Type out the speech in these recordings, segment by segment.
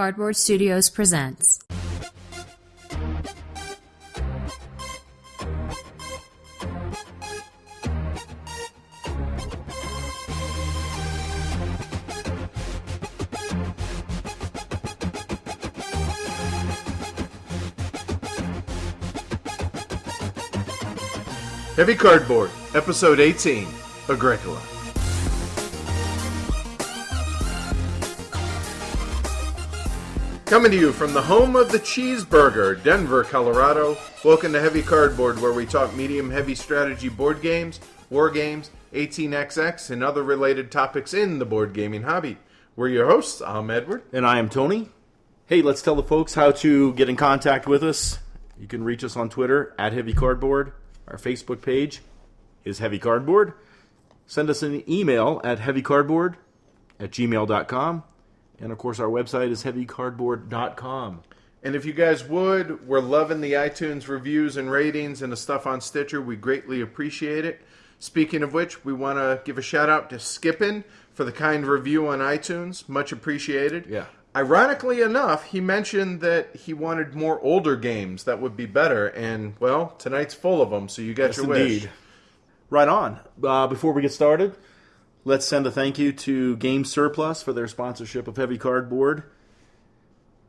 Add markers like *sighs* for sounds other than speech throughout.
Cardboard Studios presents. Heavy Cardboard, Episode 18, Agricola. Coming to you from the home of the cheeseburger, Denver, Colorado. Welcome to Heavy Cardboard, where we talk medium heavy strategy board games, war games, 18xx, and other related topics in the board gaming hobby. We're your hosts. I'm Edward. And I am Tony. Hey, let's tell the folks how to get in contact with us. You can reach us on Twitter at Heavy Cardboard. Our Facebook page is Heavy Cardboard. Send us an email at heavycardboard at gmail.com. And of course, our website is heavycardboard.com. And if you guys would, we're loving the iTunes reviews and ratings and the stuff on Stitcher. We greatly appreciate it. Speaking of which, we want to give a shout out to Skippin for the kind review on iTunes. Much appreciated. Yeah. Ironically enough, he mentioned that he wanted more older games that would be better. And, well, tonight's full of them, so you got Yes, your wish. indeed. Right on. Uh, before we get started, let's send a thank you to Game Surplus for their sponsorship of Heavy Cardboard.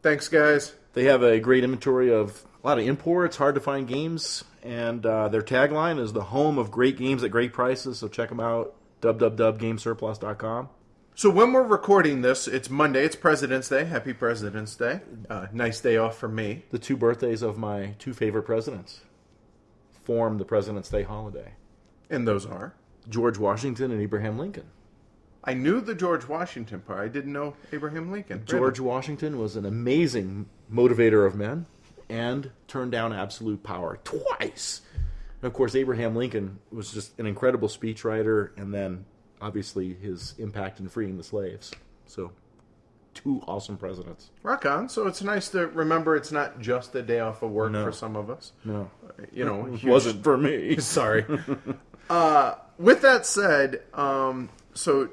Thanks, guys. They have a great inventory of a lot of imports, hard to find games, and uh, their tagline is the home of great games at great prices. So check them out, www.gamesurplus.com. So when we're recording this, it's Monday. It's President's Day. Happy President's Day. Uh, nice day off for me. The two birthdays of my two favorite presidents form the President's Day holiday And those are. George Washington and Abraham Lincoln. I knew the George Washington part. I didn't know Abraham Lincoln. George Washington was an amazing motivator of men and turned down absolute power twice. And of course, Abraham Lincoln was just an incredible speechwriter, and then obviously his impact in freeing the slaves. So, two awesome presidents. Rock on. So it's nice to remember it's not just a day off of work No. for some of us. No, You know, it huge- wasn't for me. *laughs* Sorry. *laughs* uh, with that said, um, so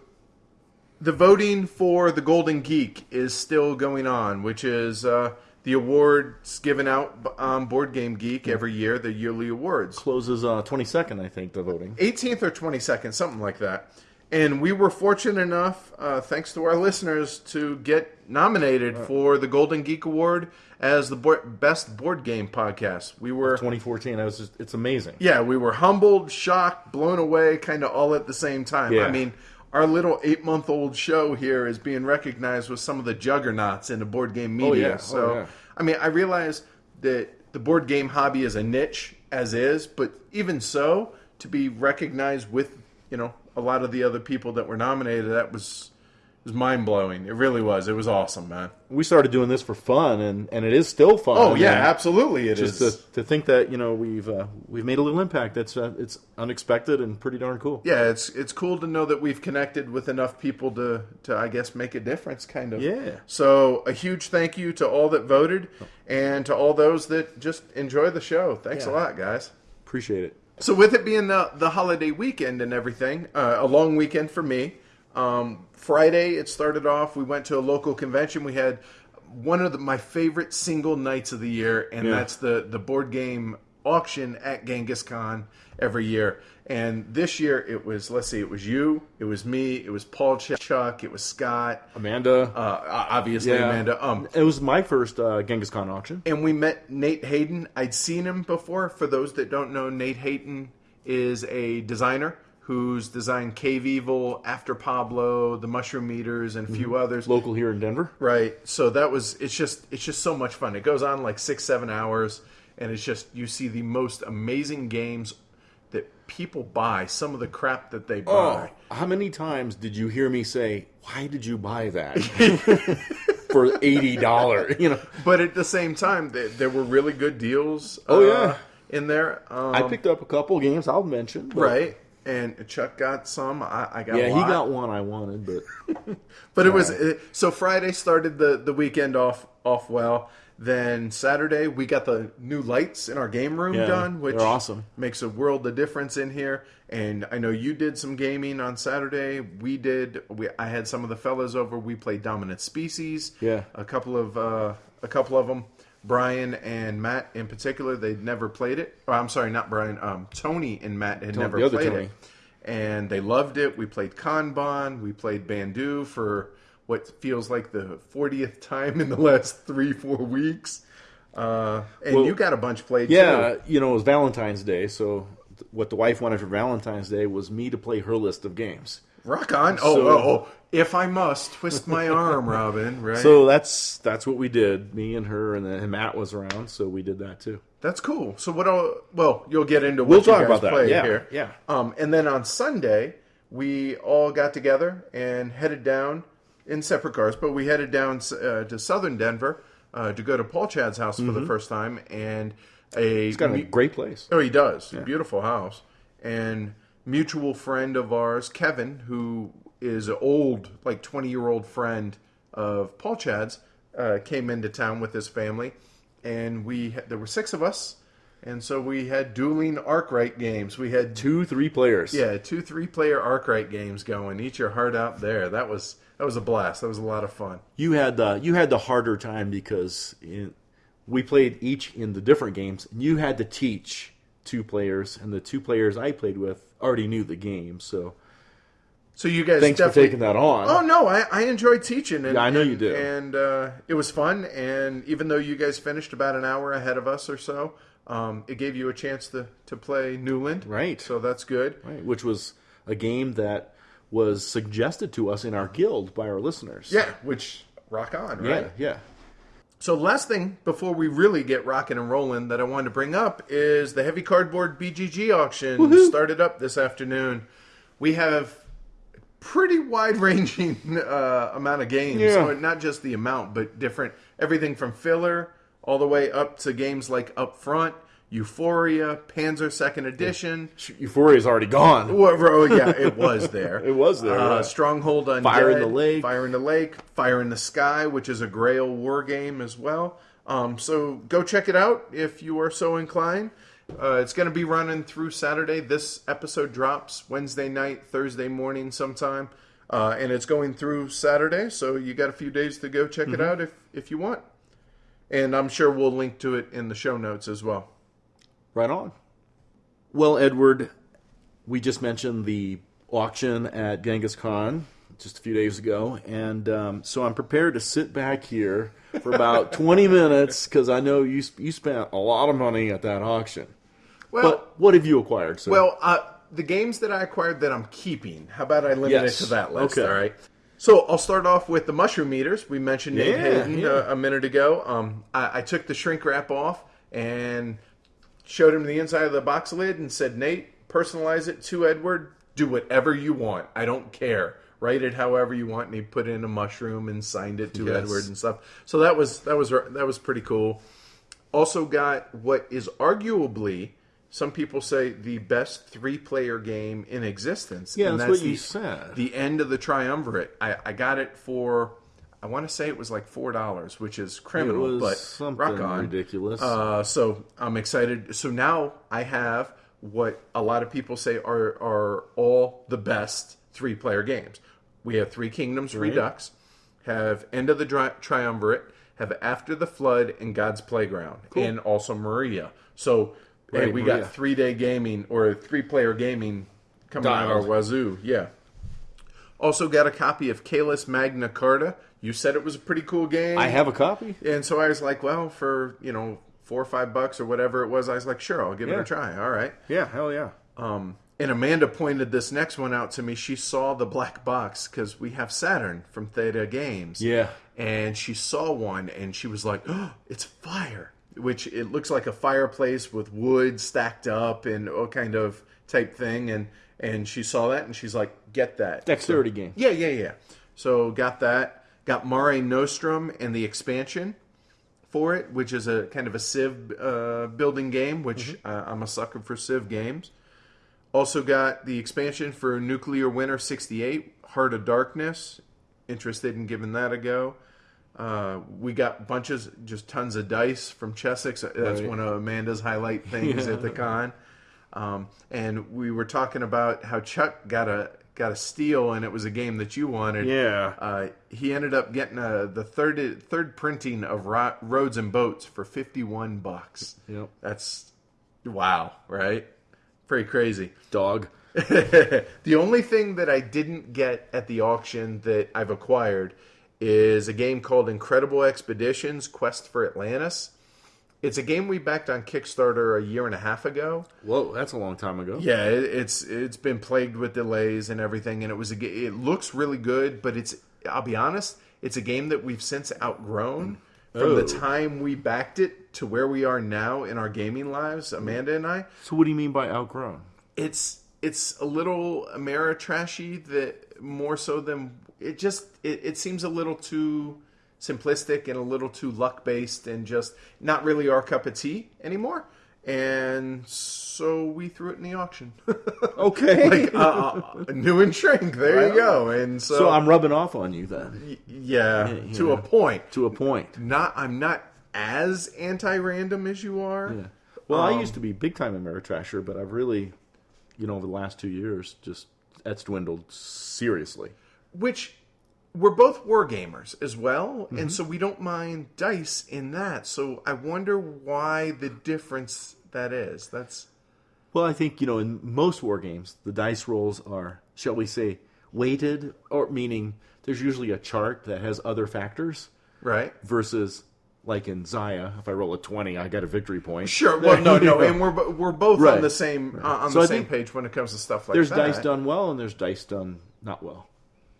the voting for the Golden Geek is still going on, which is uh, the awards given out on Board Game Geek every year, the yearly awards. Closes uh, 22nd, I think, the voting. 18th or 22nd, something like that. And we were fortunate enough, uh, thanks to our listeners, to get nominated for the Golden Geek Award as the board, best board game podcast. We were 2014. I was just, it's amazing. yeah, we were humbled, shocked, blown away, kind of all at the same time. Yeah. I mean, our little eight month old show here is being recognized with some of the juggernauts in the board game media. yeah. Oh, So, yeah. I mean, I realize that the board game hobby is a niche as is, but even so, to be recognized with, you know, a lot of the other people that were nominated, that was. Was mind blowing. It really was. It was awesome, man. We started doing this for fun, and, and it is still fun. Oh yeah, absolutely. It Just is. to, to think that you know we've uh, we've made a little impact. That's uh, it's unexpected and pretty darn cool. yeah, it's it's cool to know that we've connected with enough people to to I guess make a difference, kind of. Yeah. So a huge thank you to all that voted, and to all those that just enjoy the show. Thanks a lot, guys. Appreciate it. So with it being the the holiday weekend and everything, uh, a long weekend for me. Um, Friday it started off. We went to a local convention. We had one of the, my favorite single nights of the year, and Yeah. that's the the board game auction at GenghisCon every year. And this year it was let's see, it was you, it was me, it was Paul Ch- Chuck, it was Scott, Amanda. uh, obviously Amanda. Um, it was my first uh, GenghisCon auction. and we met Nate Hayden. I'd seen him before. For those that don't know, Nate Hayden is a designer who's designed Cave Evil, After Pablo, The Mushroom Eaters, and a few others. Local here in Denver. Right. So that was it's just it's just so much fun. It goes on like six seven hours, and it's just you see the most amazing games people buy. Some of the crap that they buy. Oh, how many times did you hear me say, "Why did you buy that *laughs* for eighty dollars?" You know, But at the same time, there, there were really good deals. Oh, uh, yeah. in there. Um, I picked up a couple games. I'll mention. but- right. And Chuck got some. I, I got. Yeah, he got one I wanted, but *laughs* But it was uh, so Friday started the the weekend off off well. Then Saturday we got the new lights in our game room Yeah, done, which awesome. makes a world of difference in here. And I know you did some gaming on Saturday. We did. We I had some of the fellas over. We played Dominant Species. Yeah. a couple of uh, a couple of them. Brian and Matt in particular, they'd never played it. Oh, I'm sorry, not Brian. Um, Tony and Matt had never the other played Tony. it, and they loved it. We played Kanban. We played Bandu for what feels like the 40th time in the last three four weeks. Uh, and Well, you got a bunch played Yeah, too. you know, it was Valentine's Day, so th- what the wife wanted for Valentine's Day was me to play her list of games. Rock on. Oh, So- oh, oh, if I must twist my *laughs* arm, Robin. Right. So that's that's what we did. Me and her, and then Matt was around, so we did that too. That's cool. So what? I'll, well, you'll get into what We'll talk about that. Yeah, here. yeah. Um, and then on Sunday, we all got together and headed down in separate cars, but we headed down uh, to Southern Denver uh, to go to Paul Chad's house for the first time. And a It's got a great place. Oh, he does. Beautiful house. And mutual friend of ours, Kevin, who is an old, like 20 year old friend of Paul Chad's, uh, came into town with his family. And we there were six of us. And so we had dueling Arkwright games. We had Two, three players. yeah, two three player Arkwright games going. Eat your heart out there. That was that was a blast. That was a lot of fun. You had the you had the harder time because in, we played each in the different games, and you had to teach two players, and the two players I played with already knew the game. So So you guys thanks for taking that on. Oh no, I, I enjoyed teaching. And, Yeah, I know you and- do. and uh, it was fun. And even though you guys finished about an hour ahead of us or so, um, it gave you a chance to to play Newland. Right. So that's good. Right, which was a game that was suggested to us in our guild by our listeners. Yeah, which rock on, right? yeah, yeah. So last thing before we really get rocking and rolling that I wanted to bring up is the heavy cardboard BGG auction started up this afternoon. We have pretty wide ranging uh, amount of games, Yeah. so not just the amount, but different everything from filler all the way up to games like Upfront, Euphoria, Panzer Second Edition. Euphoria's already gone. Oh yeah, it *laughs* was there. It was there, Uh, yeah. Stronghold on Fire in the Lake. Fire in the Lake, Fire in the Sky, which is a Grail war game as well. Um, so go check it out if you are so inclined. Uh, it's going to be running through Saturday. This episode drops Wednesday night, Thursday morning, sometime, uh, and it's going through Saturday. So you got a few days to go check Mm-hmm. it out if if you want. And I'm sure we'll link to it in the show notes as well. Right on. Well, Edward, we just mentioned the auction at GenghisCon just a few days ago, and um, so I'm prepared to sit back here for about *laughs* 20 minutes because I know you you spent a lot of money at that auction. Well, But what have you acquired? Sir? Well, uh, the games that I acquired that I'm keeping, how about I limit Yes. it to that list? Okay. All right. So I'll start off with the mushroom eaters. We mentioned Nate Yeah, Hayden yeah. uh, a minute ago. Um, I, I took the shrink wrap off and showed him the inside of the box lid and said, Nate, personalize it to Edward. Do whatever you want. I don't care. Write it however you want. And he put in a mushroom and signed it to Yes. Edward and stuff. So that was that was that was pretty cool also got what is arguably some people say the best three player game in existence. Yeah, and that's what you said. The end of the triumvirate. I, I got it for I want to say it was like four dollars, which is criminal, but something rock on. ridiculous. Uh, so I'm excited. So now I have what a lot of people say are are all the best three player games. We have Three Kingdoms Redux, have End of the Dri- Triumvirate, have After the Flood, and God's Playground, and also Maria. So hey, we Maria. got three day gaming or three player gaming coming out Dialed. our wazoo. Yeah. Also got a copy of Kalis Magna Carta. You said it was a pretty cool game. I have a copy. And so I was like, well, for, you know, four or five bucks or whatever it was, I was like, sure, I'll give it a try. All right. Yeah, hell yeah. Um, and Amanda pointed this next one out to me. She saw the black box because we have Saturn from Theta Games. Yeah. And she saw one and she was like, oh, it's fire. Which it looks like a fireplace with wood stacked up and all kind of type thing. And, and she saw that and she's like, get that. Dexterity game. Yeah, yeah, yeah. So got that. Got Mare Nostrum and the expansion for it, which is a kind of a Civ uh, building game, which uh, I'm a sucker for Civ games. Also got the expansion for Nuclear Winter 68, Heart of Darkness. Interested in giving that a go. Uh, we got bunches, just tons of dice from Chessex. That's Right. one of Amanda's highlight things at the *laughs* con. Um, and we were talking about how Chuck got a got a steal, and it was a game that you wanted. Yeah. Uh, he ended up getting a, the third third printing of Ro- Roads and Boats for fifty one bucks. Yep. That's wow, right? Pretty crazy. Dog. *laughs* the only thing that I didn't get at the auction that I've acquired is a game called Incredible Expeditions Quest for Atlantis. It's a game we backed on Kickstarter a year and a half ago. Whoa, that's a long time ago. Yeah, it, it's it's been plagued with delays and everything, and it was a it looks really good, but it's I'll be honest, it's a game that we've since outgrown from the Oh. time we backed it to where we are now in our gaming lives, Amanda and I So what do you mean by outgrown? it's it's a little Ameritrashy that more so than it just it, it seems a little too simplistic and a little too luck based and just not really our cup of tea anymore. And so we threw it in the auction. *laughs* Okay. uh, uh, new and shrink. There you go. And so, so I'm rubbing off on you then, yeah, Yeah, to a point. to a point. Not I'm not as anti-random as you are. Yeah. Well, I Um, used to be big time Ameritrasher, but I've really, you know, over the last two years, just that's dwindled seriously. which we're both war gamers as well, Mm-hmm. and so we don't mind dice in that. So I wonder why the difference that is. That's Well, I think you know, in most war games, the dice rolls are, shall we say, weighted, or meaning there's usually a chart that has other factors right. versus. Like in Xia, if I roll a twenty, I get a victory point. Sure. Well, no, no, and we're we're both on the same uh, on So the I same page when it comes to stuff like There's that. There's dice done well, and there's dice done not well.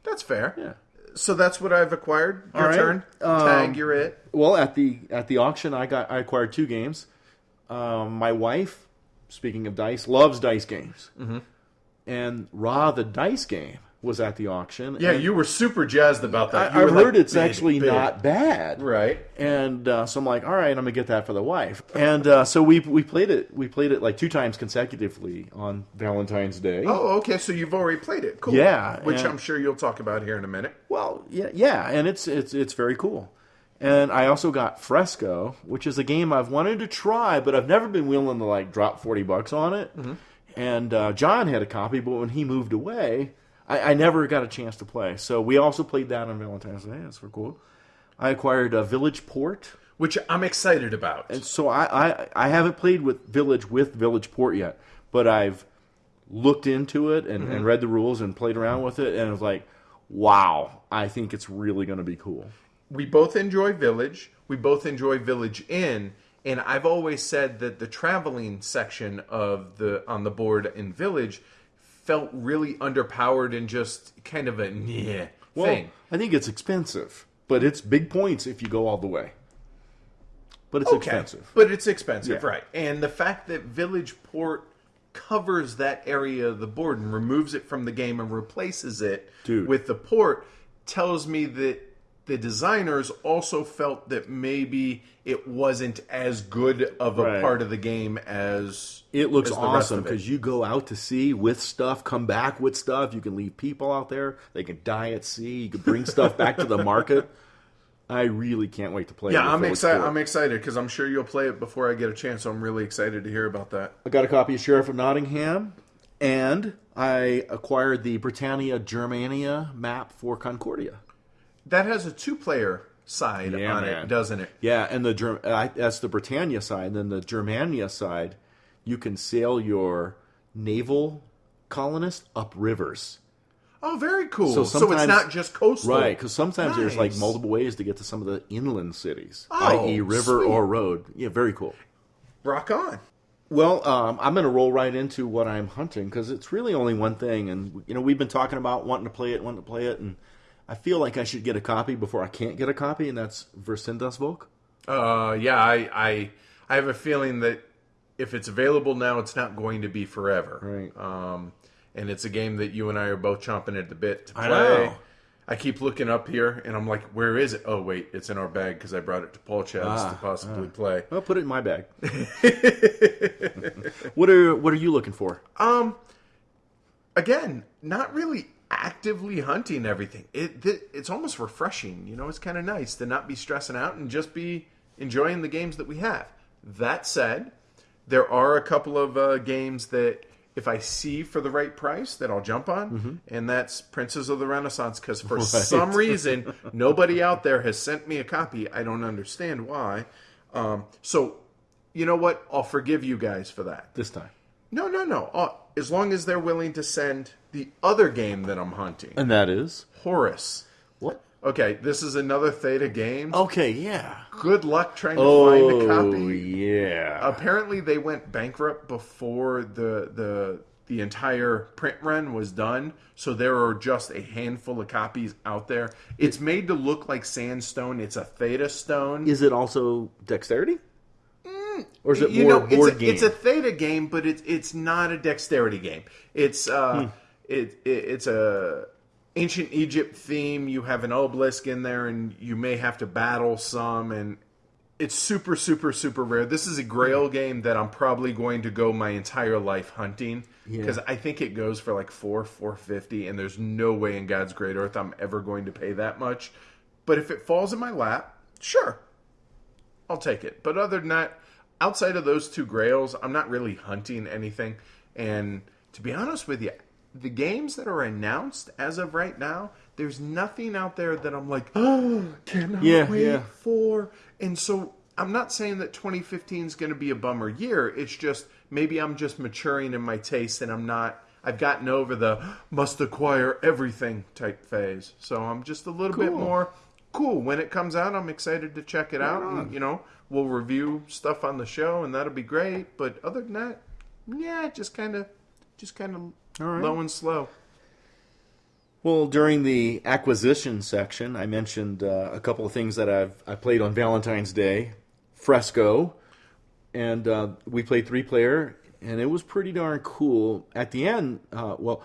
That's fair. Yeah. So that's what I've acquired. Your right. turn. Um, Tag. You're it. Well, at the at the auction, I got I acquired two games. Um, my wife, speaking of dice, loves dice games, mm-hmm. and Ra the dice game was at the auction. Yeah, you were super jazzed about that. You I, I've like, heard it's big, actually big. not bad, right. And uh, so I'm like, all right, I'm gonna get that for the wife. And uh, so we we played it. We played it like two times consecutively on Valentine's Day. Oh, okay. So you've already played it. Cool. Yeah, Which and- I'm sure you'll talk about here in a minute. Well, yeah, yeah, and it's it's it's very cool. And I also got Fresco, which is a game I've wanted to try, but I've never been willing to like drop forty bucks on it. And uh, John had a copy, but when he moved away, I, I never got a chance to play. So we also played that on Valentine's Day. That's for cool. I acquired a Village Port. Which I'm excited about. And so I, I I haven't played with Village with Village Port yet, but I've looked into it and, and mm-hmm. read the rules and played around with it, and it was like, wow, I think it's really going to be cool. we both enjoy Village. We both enjoy Village Inn, and I've always said that the traveling section of the on the board in Village felt really underpowered and just kind of a yeah Well, thing. I think it's expensive, but it's big points if you go all the way. But it's expensive. but it's expensive, Yeah. right? And the fact that Village Port covers that area of the board and removes it from the game and replaces it Dude. with the port tells me that the designers also felt that maybe it wasn't as good of a Right. part of the game as It looks as awesome because you go out to sea with stuff, come back with stuff. You can leave people out there. They can die at sea. You can bring stuff back to the *laughs* market. I really can't wait to play. yeah, I'm Village excited. I'm excited because I'm sure you'll play it before I get a chance. So I'm really excited to hear about that. I got a copy of Sheriff of Nottingham, and I acquired the Britannia Germania map for Concordia. That has a two-player side Yeah, on man. it, doesn't it? Yeah, and the I, that's the Britannia side. And then the Germania side, you can sail your naval colonists up rivers. Oh, very cool. So So, it's not just coastal, Right, because sometimes there's like multiple ways to get to some of the inland cities, Oh, i.e., river sweet. or road. Yeah, very cool. Rock on. Well, um, I'm going to roll right into what I'm hunting because it's really only one thing, and you know we've been talking about wanting to play it, wanting to play it, and I feel like I should get a copy before I can't get a copy, and that's Wir sind das Volk. Uh, yeah, I, I, I have a feeling that if it's available now, it's not going to be forever. Right. Um, and it's a game that you and I are both chomping at the bit to play. I know. I keep looking up here, and I'm like, "Where is it?" Oh, wait, it's in our bag because I brought it to Paul Chad's Ah, to possibly play. I'll put it in my bag. *laughs* what are What are you looking for? Um, again, not really actively hunting everything. It, it it's almost refreshing. You know, it's kind of nice to not be stressing out and just be enjoying the games that we have. That said, there are a couple of uh, games that if I see for the right price that I'll jump on, and that's Princes of the Renaissance. Because for some reason *laughs* nobody out there has sent me a copy. I don't understand why. Um, so, you know what? I'll forgive you guys for that. This time. No, no, no. Uh, as long as they're willing to send the other game that I'm hunting, And that is? Horus. What? Okay, this is another Theta game. Okay, yeah. Good luck trying to find a Oh, copy. yeah. Apparently, they went bankrupt before the the the entire print run was done. So there are just a handful of copies out there. It's made to look like sandstone. It's a Theta stone. Is it also dexterity? Or is it you more know, it's a, game? it's a Theta game, but it's it's not a dexterity game. It's uh, Hmm. it, it it's a ancient Egypt theme. You have an obelisk in there, and you may have to battle some, and it's super super super rare. This is a Grail game that I'm probably going to go my entire life hunting because I think it goes for like four four fifty, and there's no way in God's great earth I'm ever going to pay that much. But if it falls in my lap, sure, I'll take it. But other than that, outside of those two grails, I'm not really hunting anything. And to be honest with you, the games that are announced as of right now, there's nothing out there that I'm like, *gasps* oh, cannot Yeah, wait yeah. for. And so I'm not saying that 2015 is going to be a bummer year. It's just maybe I'm just maturing in my taste and I'm not. I've gotten over the *gasps* must acquire everything type phase. So I'm just a little bit more cool. When it comes out, I'm excited to check it out. And, you know, we'll review stuff on the show, and that'll be great. But other than that, yeah, just kind of, just kind of right. low and slow. Well, during the acquisition section, I mentioned uh, a couple of things that I've I played on Valentine's Day, Fresco, and uh, we played three player, and it was pretty darn cool. At the end, uh, well,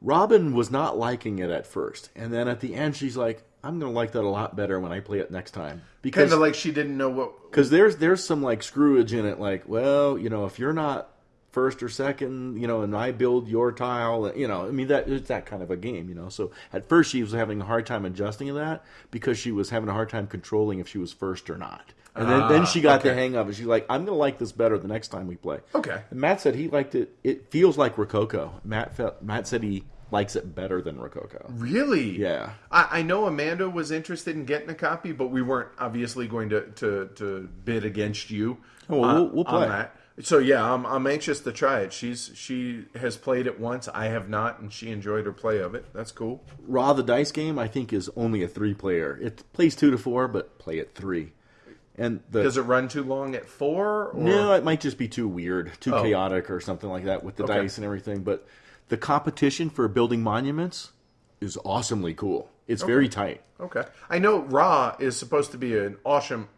Robin was not liking it at first, and then at the end, she's like, "I'm going to like that a lot better when I play it next time." Because Kind of like she didn't know what. because there's there's some like screwage in it like well you know if you're not first or second you know and i build your tile uh, you know i mean that it's that kind of a game you know so at first she was having a hard time adjusting to that because she was having a hard time controlling if she was first or not and then, then she got the ah, hang of it she's like i'm gonna like this better the next time we play Okay. and matt said he liked it it feels like rococo matt felt matt said he likes it better than rococo Really? Yeah. I, I know Amanda was interested in getting a copy, but we weren't obviously going to, to, to bid against you. Oh, well, uh, we'll- we'll play. On that. So yeah, I'm, I'm anxious to try it. She's she has played it once. I have not, and she enjoyed her play of it. That's cool. Ra the dice game i think is only a three player it plays two to four but play at three and the Does it run too long at four? Or? No, it might just be too weird, too Oh. chaotic, or something like that with the Okay. dice and everything. But the competition for building monuments is awesomely cool. It's very tight. Okay. I know Ra is supposed to be an awesome,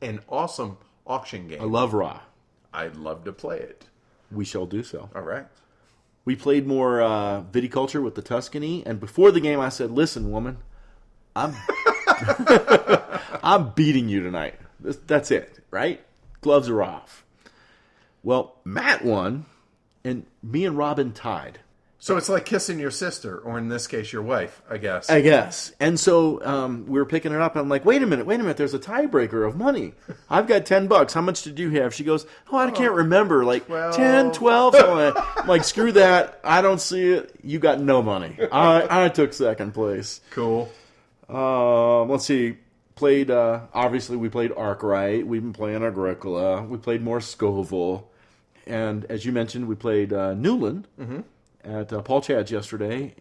an awesome auction game. I love Ra. I'd love to play it. We shall do so. All right. We played more uh, viticulture with the Tuscany, and before the game, I said, "Listen, woman, I'm *laughs* I'm beating you tonight. This, that's it, right? Gloves are off." Well, Matt won, and me and Robin tied. So it's like kissing your sister, or in this case, your wife, I guess. I guess. And so um, we were picking it up. I'm like, wait a minute, wait a minute. There's a tiebreaker of money. I've got 10 bucks. How much did you have? She goes, oh, I can't remember. Like Twelve. 10, 12. So I'm like, screw that. I don't see it. You got no money. I, I took second place. cool. Um, let's see. Played, uh, obviously, we played Arkwright. We've been playing Agricola. We played more Scoville. And as you mentioned, we played uh, Newland at uh, Paul Chad's yesterday.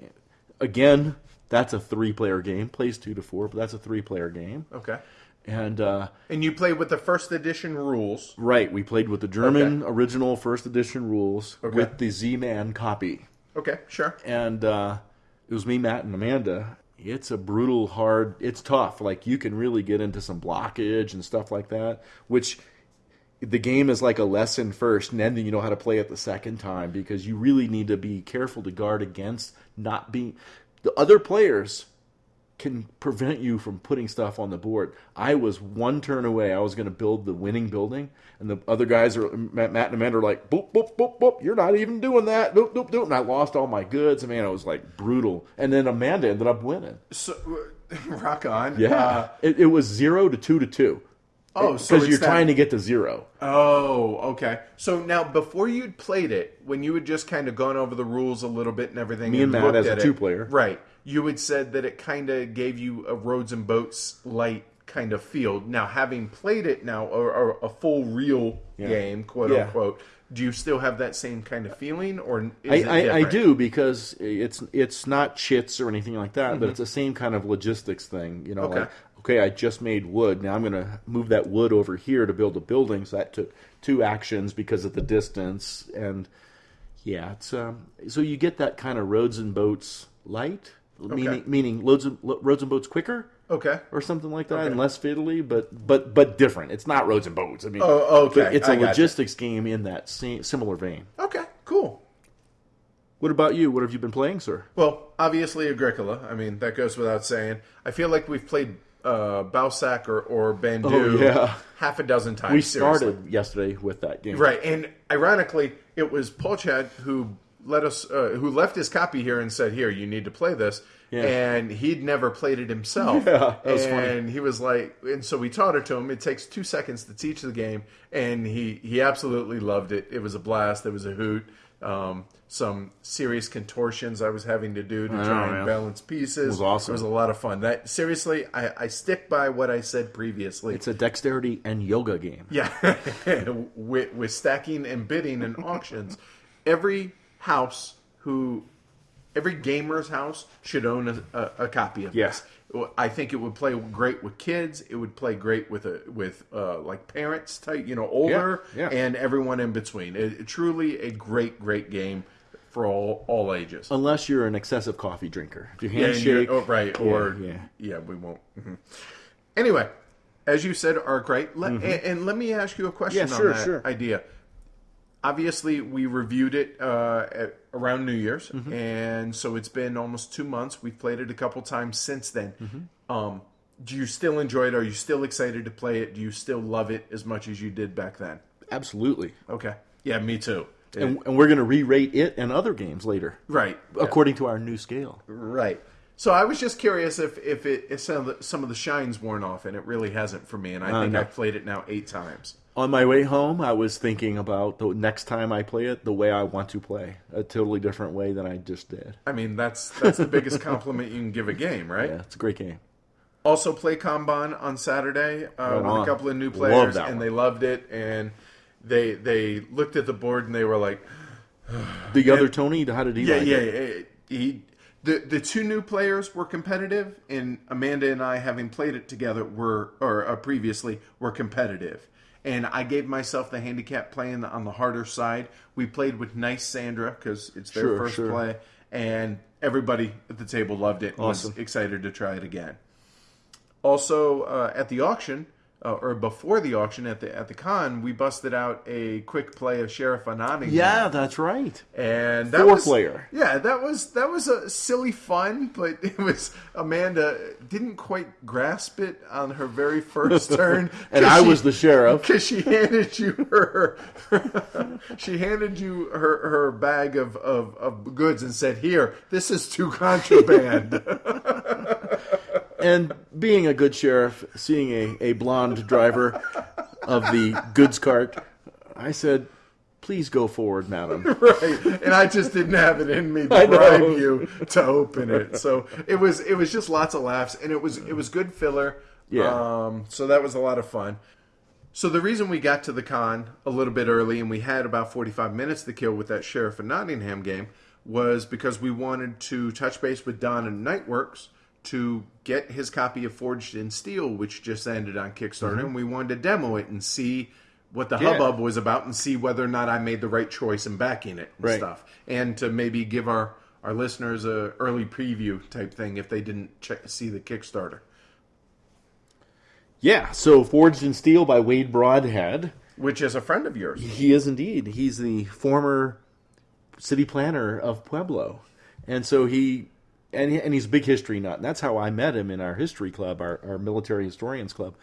Again, that's a three player game. Plays two to four, but that's a three player game. Okay. And, uh, And you played with the first edition rules. right, we played with the German original first edition rules with the Z Man copy. Okay, sure. and uh, it was me, Matt, and Amanda. It's a brutal, hard. It's tough. Like you can really get into some blockage and stuff like that. Which the game is like a lesson first, and then you know how to play it the second time because you really need to be careful to guard against not being. The other players can prevent you from putting stuff on the board. I was one turn away. I was going to build the winning building, and the other guys are Matt and Amanda are like, boop boop boop boop. You're not even doing that. Boop boop boop. And I lost all my goods. I mean, it was like brutal. And then Amanda ended up winning. So, *laughs* rock on. Yeah, Uh, it, it was zero to two to two. Oh, so because it's you're that- trying to get to zero. Oh, okay. So now, before you'd played it, when you had just kind of gone over the rules a little bit and everything, Me and Matt looked as a at it- two-player. right? You had said that it kind of gave you a roads and boats light kind of feel. Now, having played it now, or, or a full real game, quote Yeah. unquote, do you still have that same kind of feeling, or is I, it I, I do because it's it's not chits or anything like that, but it's the same kind of logistics thing. You know, Mm-hmm. Okay. like okay, I just made wood. Now I'm going to move that wood over here to build a building. So that took two actions because of the distance, and yeah, it's um. So you get that kind of roads and boats light, meaning meaning loads of, lo- roads and boats quicker. Okay. Or something like that, Okay. and less fiddly, but but but different. It's not roads and boats. I mean, Oh, okay. it's a logistics game in that same, similar vein. Okay. Cool. What about you? What have you been playing, sir? Well, obviously Agricola. I mean, that goes without saying. I feel like we've played uh, Bausac or, or Bandu Oh, yeah. half a dozen times. We seriously. started yesterday with that game. right, and ironically, it was Paul Chad who let us, uh, who left his copy here and said, "Here, you need to play this." Yeah. And he'd never played it himself. *laughs* Yeah, that was funny. and he was like, and so we taught it to him. It takes two seconds to teach the game, and he he absolutely loved it. It was a blast. It was a hoot. Um, some serious contortions I was having to do to I try know, and man. balance pieces. It was awesome. It was a lot of fun. That seriously, I, I stick by what I said previously. It's a dexterity and yoga game. Yeah, *laughs* with, with stacking and bidding and auctions, every house who, every gamer's house should own a, a, a copy of Yeah. this. I think it would play great with kids. It would play great with a with uh, like parents type, you know, older Yeah, yeah. and everyone in between. It, it truly a great great game for all all ages. Unless you're an excessive coffee drinker. If you Yeah, and handshake, you're- oh, right, or yeah. yeah, we won't. mhm. Anyway, as you said, Arkwright, let, and, and let me ask you a question Mm-hmm. Yeah, sure, on that sure. idea. Obviously, we reviewed it uh, at, around New Year's, Mm-hmm. and so it's been almost two months. We've played it a couple times since then. Mm-hmm. Um, do you still enjoy it? Are you still excited to play it? Do you still love it as much as you did back then? absolutely. Okay, yeah, me too. And, and we're going to re-rate it and other games later, right, according to our new scale. Right. So I was just curious if if it if some of the, some of the shines worn off, and it really hasn't for me. And I Uh, think no. I've played it now eight times. On my way home, I was thinking about the next time I play it, the way I want to play, a totally different way than I just did. I mean, that's that's the biggest compliment you can give a game, right? Yeah, it's a great game. Also, play Kanban on Saturday uh, with on. a couple of new players, that and one. they loved it. And they they looked at the board and they were like, *sighs* The other Tony, how did he Yeah, like yeah. it? yeah. He the the two new players were competitive, and Amanda and I, having played it together, were or uh, previously were competitive. And I gave myself the handicap playing on the harder side. We played with nice Sandra because it's their Sure, first sure. play, and everybody at the table loved it. and Awesome. Was excited to try it again. Also, uh, at the auction, uh, or before the auction at the at the con, we busted out a quick play of Sheriff Nottingham. Yeah, that's right. and that Four was, player. Yeah, that was that was a silly fun, but *laughs* it was Amanda didn't quite grasp it on her very first *laughs* turn, And I was the sheriff. *laughs* because she handed you her she handed you her her bag of, of of goods and said, "Here, this is too contraband." And being a good sheriff, seeing a, a blonde driver of the goods cart, I said, please go forward, madam. *laughs* right. And i just didn't have it in me to *laughs* bribe you to open it. So it was it was just lots of laughs and it was it was good filler. Yeah. um so that was a lot of fun. So the reason we got to the con a little bit early and we had about 45 minutes to kill with that sheriff of nottingham game was because we wanted to touch base with don and nightworks to get his copy of forged in steel which just ended on kickstarter and we wanted to demo it and see what the Mm-hmm. Yeah. hubbub was about and see whether or not I made the right choice in backing it and Right. stuff, and to maybe give our our listeners a early preview type thing if they didn't check see the Kickstarter. Yeah, so Forged in Steel by Wade Broadhead. Which is a friend of yours. He is indeed. He's the former city planner of Pueblo. And so he and and he's a big history nut. And that's how I met him in our history club, our, our military historians club.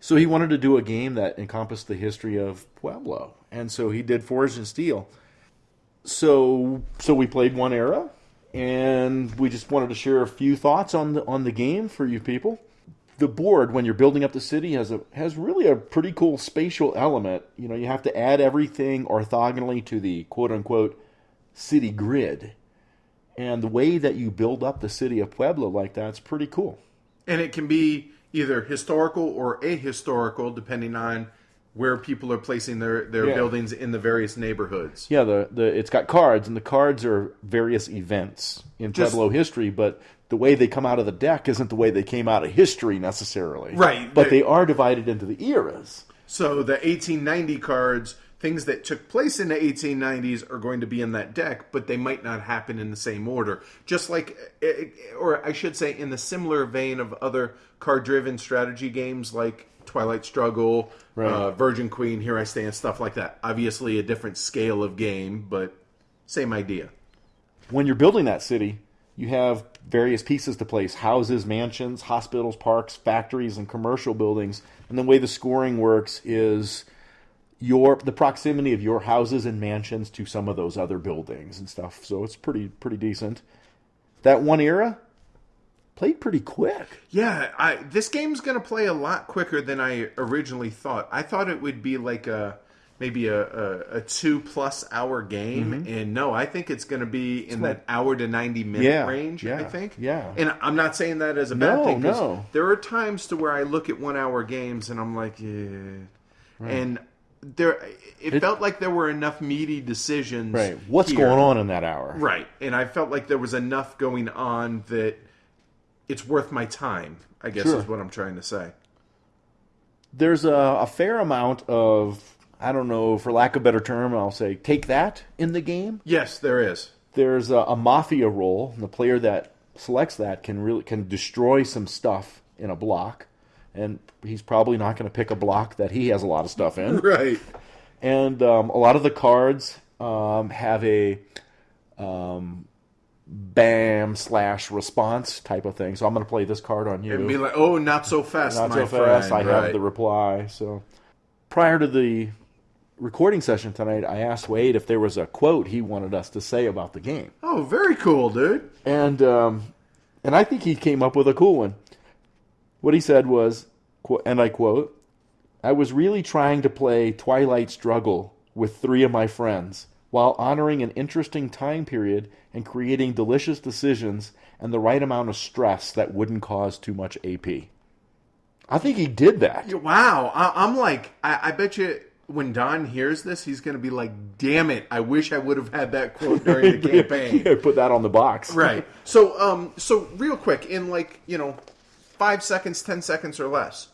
So he wanted to do a game that encompassed the history of Pueblo, and so he did Forged in Steel. So so we played one era, and we just wanted to share a few thoughts on the on the game for you people. The board, when you're building up the city, has a has really a pretty cool spatial element. You know, you have to add everything orthogonally to the quote unquote city grid. And the way that you build up the city of Pueblo like that's pretty cool. And it can be either historical or ahistorical, depending on where people are placing their, their Yeah. buildings in the various neighborhoods. Yeah, the, the it's got cards, and the cards are various events in Just- Pueblo history, but the way they come out of the deck isn't the way they came out of history necessarily. Right. But they are divided into the eras. So the 1890 cards, things that took place in the 1890s, are going to be in that deck, but they might not happen in the same order. Just like, eh, or I should say, in the similar vein of other card-driven strategy games like Twilight Struggle, Right. uh, Virgin Queen, Here I Stand, stuff like that. Obviously, a different scale of game, but same idea. When you're building that city, you have various pieces to place houses, mansions, hospitals, parks, factories, and commercial buildings. And the way the scoring works is your the proximity of your houses and mansions to some of those other buildings and stuff. So it's pretty pretty decent. That one era played pretty quick. Yeah, I, this game's going to play a lot quicker than I originally thought. I thought it would be like a maybe a, a, a two plus hour game, Mm-hmm. and no, I think it's going to be in that hour to ninety minute Yeah, range. I think. yeah. and I'm not saying that as a bad No, thing. no. There are times to where I look at one hour games and I'm like, yeah, and there it, felt like there were enough meaty decisions. Right. What's here. going on in that hour? Right. And I felt like there was enough going on that it's worth my time, I guess Sure. is what I'm trying to say. There's a, a fair amount of I don't know, for lack of a better term, I'll say take that in the game. Yes, there is. there's a, a mafia role. and The player that selects that can really can destroy some stuff in a block, and he's probably not going to pick a block that he has a lot of stuff in. *laughs* Right. and um, a lot of the cards um, have a um, bam slash response type of thing. So I'm going to play this card on you. And be like, oh, not so fast, Not my so fast. friend. I have Right. the reply. So prior to the recording session tonight, I asked Wade if there was a quote he wanted us to say about the game. Oh, very cool, dude. and um, and I think he came up with a cool one. What he said was, and I quote, "I was really trying to play Twilight Struggle with three of my friends while honoring an interesting time period and creating delicious decisions and the right amount of stress that wouldn't cause too much AP." I think he did that. Wow. I, I'm like, I, I bet you when Don hears this, he's going to be like, damn it, I wish I would have had that quote during the *laughs* campaign. Yeah, put that on the box. right. So, um, so real quick, in like, you know, five seconds, ten seconds or less,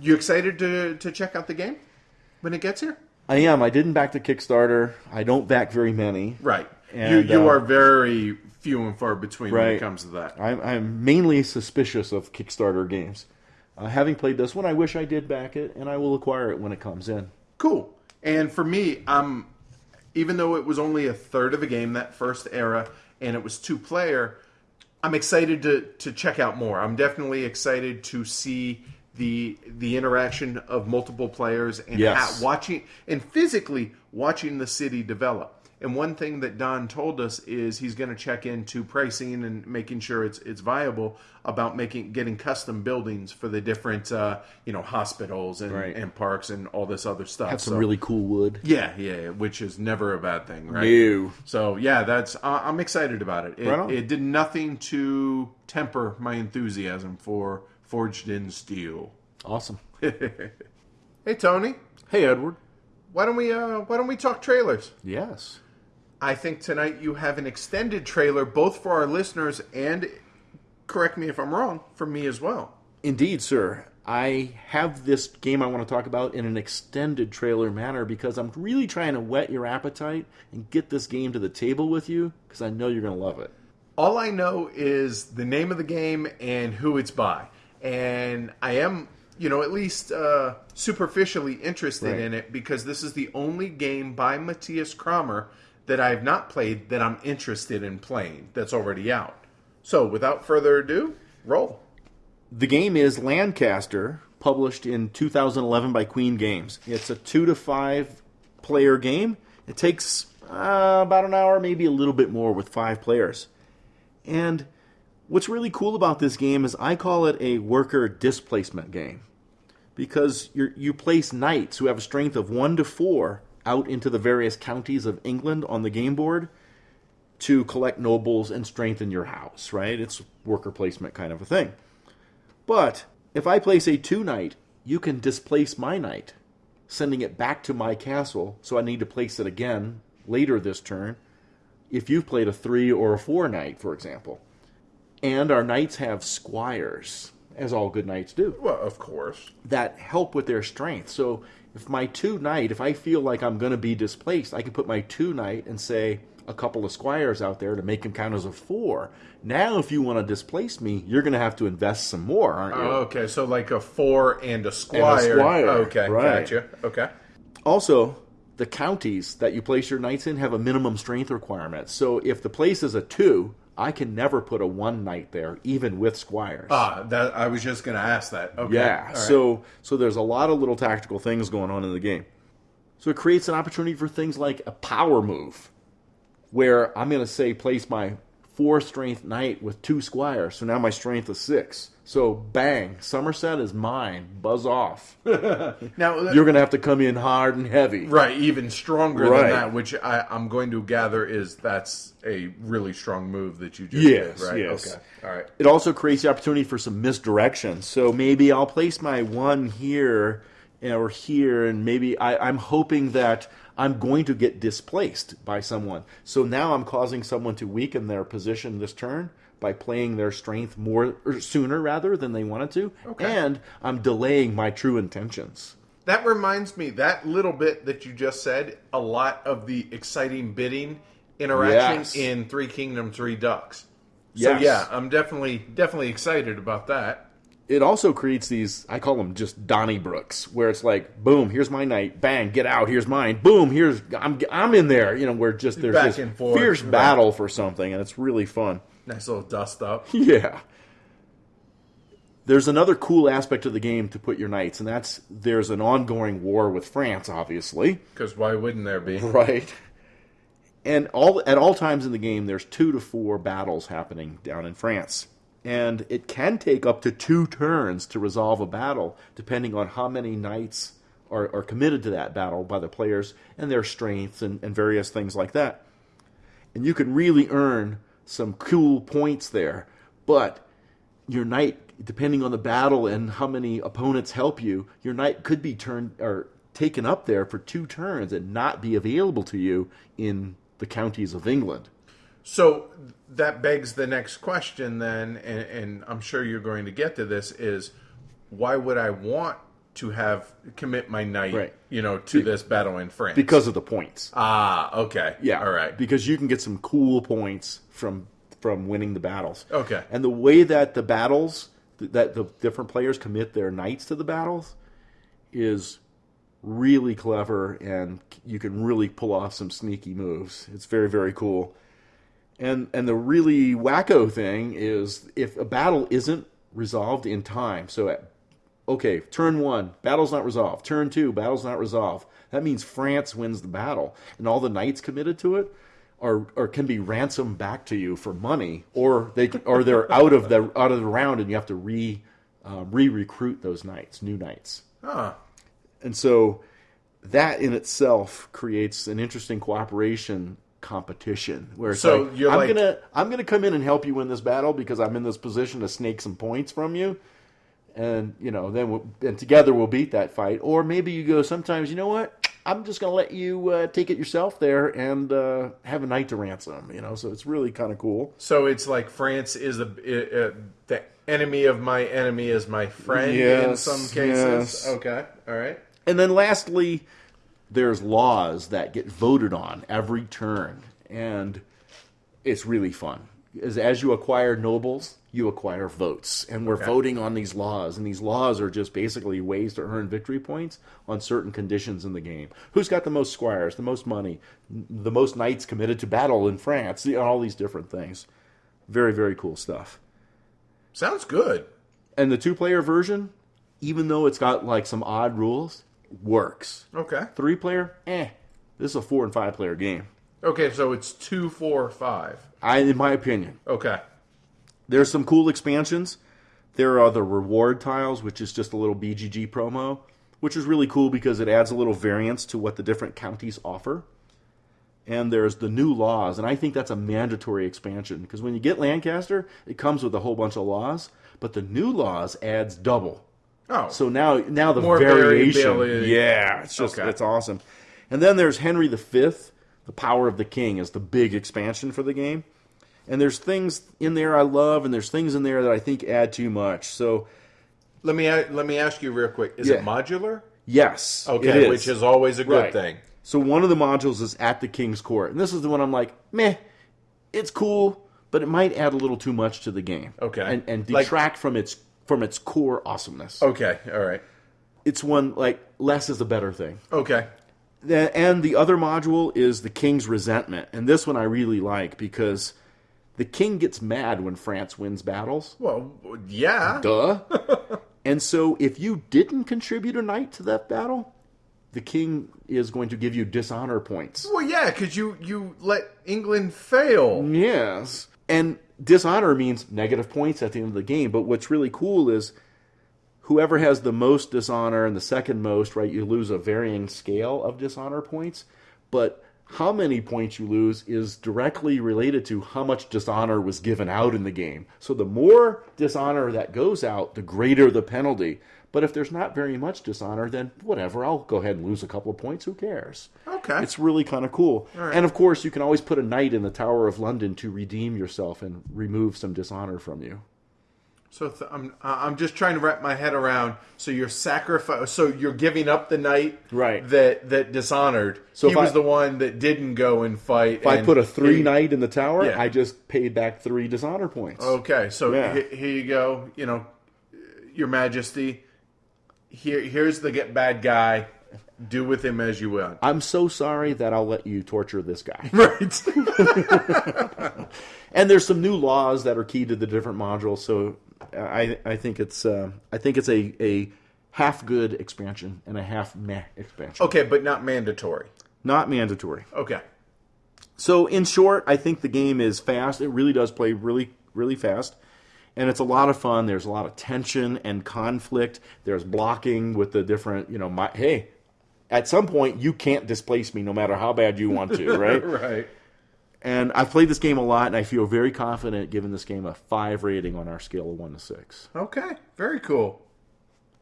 you excited to, to check out the game when it gets here? I am. I didn't back the Kickstarter. I don't back very many. Right. And, you you uh, are very few and far between when it comes to that. I'm, I'm mainly suspicious of Kickstarter games. Uh, having played this one, I wish I did back it, and I will acquire it when it comes in. Cool. And for me, um, even though it was only a third of a game that first era, and it was two player, I'm excited to to check out more. I'm definitely excited to see the the interaction of multiple players and Yes. how, watching and physically watching the city develop. And one thing that Don told us is he's going to check into pricing and making sure it's it's viable about making getting custom buildings for the different uh, you know hospitals and, Right. and parks and all this other stuff. Have some So- really cool wood. yeah, yeah, which is never a bad thing, right? No. So yeah, that's I I'm excited about it. It, Right it did nothing to temper my enthusiasm for Forged in Steel. Awesome. *laughs* Hey Tony, Hey, Edward. why don't we uh, why don't we talk trailers? Yes. I think tonight you have an extended trailer both for our listeners and correct me if I'm wrong, for me as well. Indeed, sir. I have this game I want to talk about in an extended trailer manner because I'm really trying to whet your appetite and get this game to the table with you because I know you're going to love it. All I know is the name of the game and who it's by. And I am, you know, at least uh, superficially interested Right. in it because this is the only game by Matthias Cramer that I have not played that I'm interested in playing that's already out. So, without further ado, roll. The game is Lancaster, published in 2011 by Queen Games. It's a two to five player game. It takes uh, about an hour, maybe a little bit more with five players. And what's really cool about this game is I call it a worker displacement game because you you place knights who have a strength of one to four out into the various counties of England on the game board to collect nobles and strengthen your house, right? It's worker placement kind of a thing. But if I place a two knight, you can displace my knight, sending it back to my castle, so I need to place it again later this turn if you've played a three or a four knight, for example. And our knights have squires, as all good knights do Well, of course. that help with their strength. So if my two knight, if I feel like I'm going to be displaced, I can put my two knight and say a couple of squires out there to make him count as a four. Now, if you want to displace me, you're going to have to invest some more, aren't you? Oh, okay, so like a four and a squire. And a squire, Okay, right. gotcha. Okay. Also, the counties that you place your knights in have a minimum strength requirement. So if the place is a two, I can never put a one knight there, even with squires. Ah, that I was just going to ask that. Okay. Yeah. right. So so there's a lot of little tactical things going on in the game. So it creates an opportunity for things like a power move, where I'm going to say place my four strength knight with two squires. So now my strength is six. So bang, Somerset is mine. Buzz off. *laughs* now uh, You're going to have to come in hard and heavy. right, even stronger Right. than that, which I, I'm going to gather is that's a really strong move that you just Yes, did, right? yes. Okay. All right. It also creates the opportunity for some misdirection. So maybe I'll place my one here or here, and maybe I, I'm hoping that I'm going to get displaced by someone. So now I'm causing someone to weaken their position this turn by playing their strength more or sooner rather than they wanted to, Okay. and I'm delaying my true intentions. That reminds me, that little bit that you just said, a lot of the exciting bidding interaction Yes. in Three Kingdoms Redux. So Yes. yeah, I'm definitely definitely excited about that. it also creates these i call them just donnybrooks where it's like boom here's my knight bang get out here's mine boom here's i'm, I'm in there you know where just there's Back this fierce battle for something and it's really fun Nice little dust up. *laughs* yeah. There's another cool aspect of the game to put your knights and that's there's an ongoing war with france obviously. Because why wouldn't there be? *laughs* right. And all at all times in the game there's two to four battles happening down in france. And it can take up to two turns to resolve a battle depending on how many knights are, are committed to that battle by the players and their strengths and, and various things like that. And you can really earn some cool points there but your knight depending on the battle and how many opponents help you your knight could be turned or taken up there for two turns and not be available to you in the counties of england. So that begs the next question then, and, and I'm sure you're going to get to this: is why would I want to have commit my knight, Right. you know, to this battle in France? because of the points ah, okay, yeah all right, because you can get some cool points from from winning the battles Okay. and the way that the battles that the different players commit their knights to the battles is really clever and you can really pull off some sneaky moves. It's very very cool. And and the really wacko thing is if a battle isn't resolved in time. So at okay, turn 1, battle's not resolved. Turn 2, battle's not resolved. That means France wins the battle and all the knights committed to it are or can be ransomed back to you for money or they or they're *laughs* out of the out of the round and you have to re uh, re-recruit those knights, new knights. ah, And so that in itself creates an interesting cooperation competition where it's So like, you're I'm like- gonna I'm gonna come in and help you win this battle because I'm in this position to snake some points from you, and you know then we'll, and together we'll beat that fight. Or maybe you go sometimes you know what I'm just gonna let you uh, take it yourself there and uh, have a night to ransom. You know, so it's really kind of cool. so it's like France is the uh, the enemy of my enemy is my friend in some cases. yes. Okay, all right. And then lastly, there's laws that get voted on every turn, and it's really fun. As, as you acquire nobles, you acquire votes, and we're Okay. voting on these laws. And these laws are just basically ways to earn victory points on certain conditions in the game. Who's got the most squires, the most money, the most knights committed to battle in France? all these different things. Very, very cool stuff. Sounds good. And the two player version, even though it's got like some odd rules, works. Okay. Three player, eh. This is a four and five player game. Okay, so it's two, four, five. I, in my opinion, Okay. there's some cool expansions. There are the reward tiles, which is just a little BGG promo, which is really cool because it adds a little variance to what the different counties offer. And there's the new laws, and I think that's a mandatory expansion because when you get Lancaster, it comes with a whole bunch of laws, but the new laws adds double. Oh, So now, now the More variation, variability. yeah, it's just Okay. it's awesome. And then there's Henry V, the Power of the King, is the big expansion for the game. And there's things in there I love, and there's things in there that I think add too much. So let me let me ask you real quick. Is Yeah. it modular? yes, Okay, is. which is always a good Right. thing. So one of the modules is at the King's Court, and this is the one I'm like, meh, it's cool, but it might add a little too much to the game. Okay. and, and Like- detract from its from its core awesomeness. Okay, all right. It's one like less is a better thing. Okay. The- and the other module is the king's resentment. And this one i really like because the king gets mad when france wins battles. Well, yeah. duh. *laughs* And so if you didn't contribute a knight to that battle the king is going to give you dishonor points. Well, yeah, because you you let England fail. yes. And dishonor means negative points at the end of the game. But what's really cool is whoever has the most dishonor and the second most, right, you lose a varying scale of dishonor points. But how many points you lose is directly related to how much dishonor was given out in the game. So the more dishonor that goes out, the greater the penalty. But if there's not very much dishonor, then whatever, I'll go ahead and lose a couple of points. Who cares? Okay. It's really kind of cool. And of course, you can always put a knight in the Tower of London to redeem yourself and remove some dishonor from you. So th- I'm I'm just trying to wrap my head around. So you're sacrifice. So you're giving up the knight, Right. That that dishonored. So he if I- was the one that didn't go and fight. If I put a three he, knight in the tower, Yeah. I just paid back three dishonor points. Okay, so Yeah. he- here you go. You know, Your Majesty. Here here's the get bad guy. Do with him as you will. I'm so sorry that I'll let you torture this guy. *laughs* Right. *laughs* and there's some new laws that are key to the different modules, so I I think it's uh, I think it's a a half good expansion and a half meh expansion. okay, but not mandatory. Not mandatory. Okay. So in short, I think the game is fast. It really does play really really fast. And it's a lot of fun. There's a lot of tension and conflict. There's blocking with the different, you know, my hey, at some point you can't displace me no matter how bad you want to, *laughs* right? Right. And I've played this game a lot, and I feel very confident giving this game a five rating on our scale of one to six. Okay. Very cool.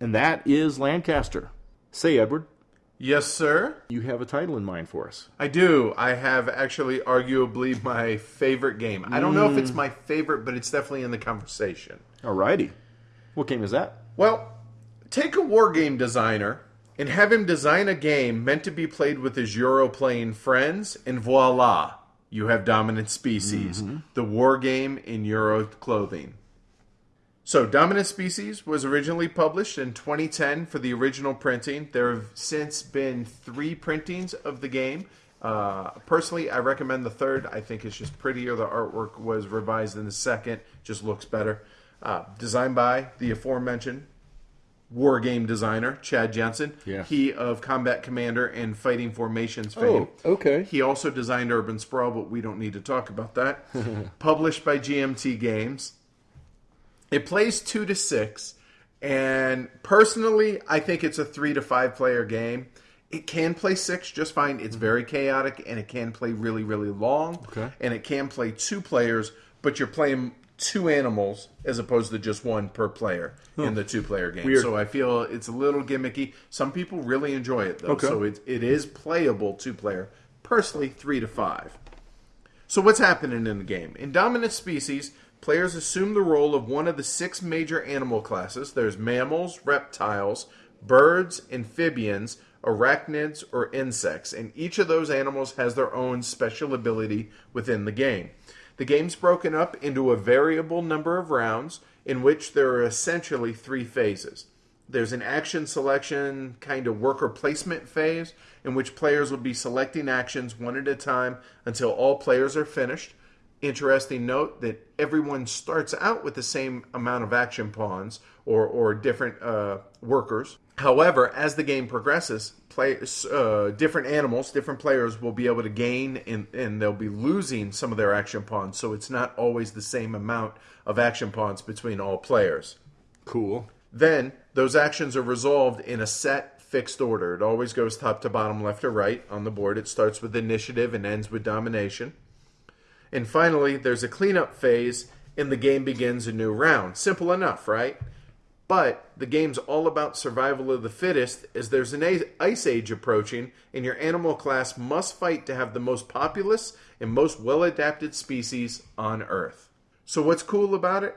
And that is Lancaster. Say, Edward, Yes, sir. you have a title in mind for us. I do. I have actually arguably my favorite game. I don't know if it's hmm. my favorite, but it's definitely in the conversation. Alrighty. What game is that? Well, take a war game designer and have him design a game meant to be played with his Euro playing friends, and voila, you have Dominant Species, the war game in Euro clothing. So, Dominant Species was originally published in 2010 for the original printing. There have since been three printings of the game. Uh, personally, I recommend the third. I think it's just prettier. The artwork was revised in the second, just looks better. Uh, designed by the aforementioned war game designer Chad Jensen. Yeah. He of Combat Commander and Fighting Formations fame. Oh, okay. He also designed Urban Sprawl, but we don't need to talk about that. *laughs* Published by GMT Games. It plays two to six, and personally, I think it's a three to five player game. It can play six just fine. It's mm-hmm. very chaotic, and it can play really, really long. Okay. And it can play two players, but you're playing two animals as opposed to just one per player in hmm. the two player game. Weird. So I feel it's a little gimmicky. Some people really enjoy it though. Okay. So it, it is playable two player. Personally, three to five. So what's happening in the game? In Dominant Species, players assume the role of one of the six major animal classes. There's mammals, reptiles, birds, amphibians, arachnids, or insects, and each of those animals has their own special ability within the game. The game's broken up into a variable number of rounds in which there are essentially three phases. There's an action selection kind of worker placement phase in which players will be selecting actions one at a time until all players are finished. interesting note that everyone starts out with the same amount of action pawns or, or different uh, workers. However, as the game progresses, players, uh, different animals, different players will be able to gain and, and they'll be losing some of their action pawns. So it's not always the same amount of action pawns between all players. Cool. Then those actions are resolved in a set fixed order. It always goes top to bottom, left to right on the board. It starts with initiative and ends with domination. And finally, there's a cleanup phase and the game begins a new round. Simple enough, right? But the game's all about survival of the fittest as there's an ice age approaching and your animal class must fight to have the most populous and most well adapted species on Earth. So, what's cool about it?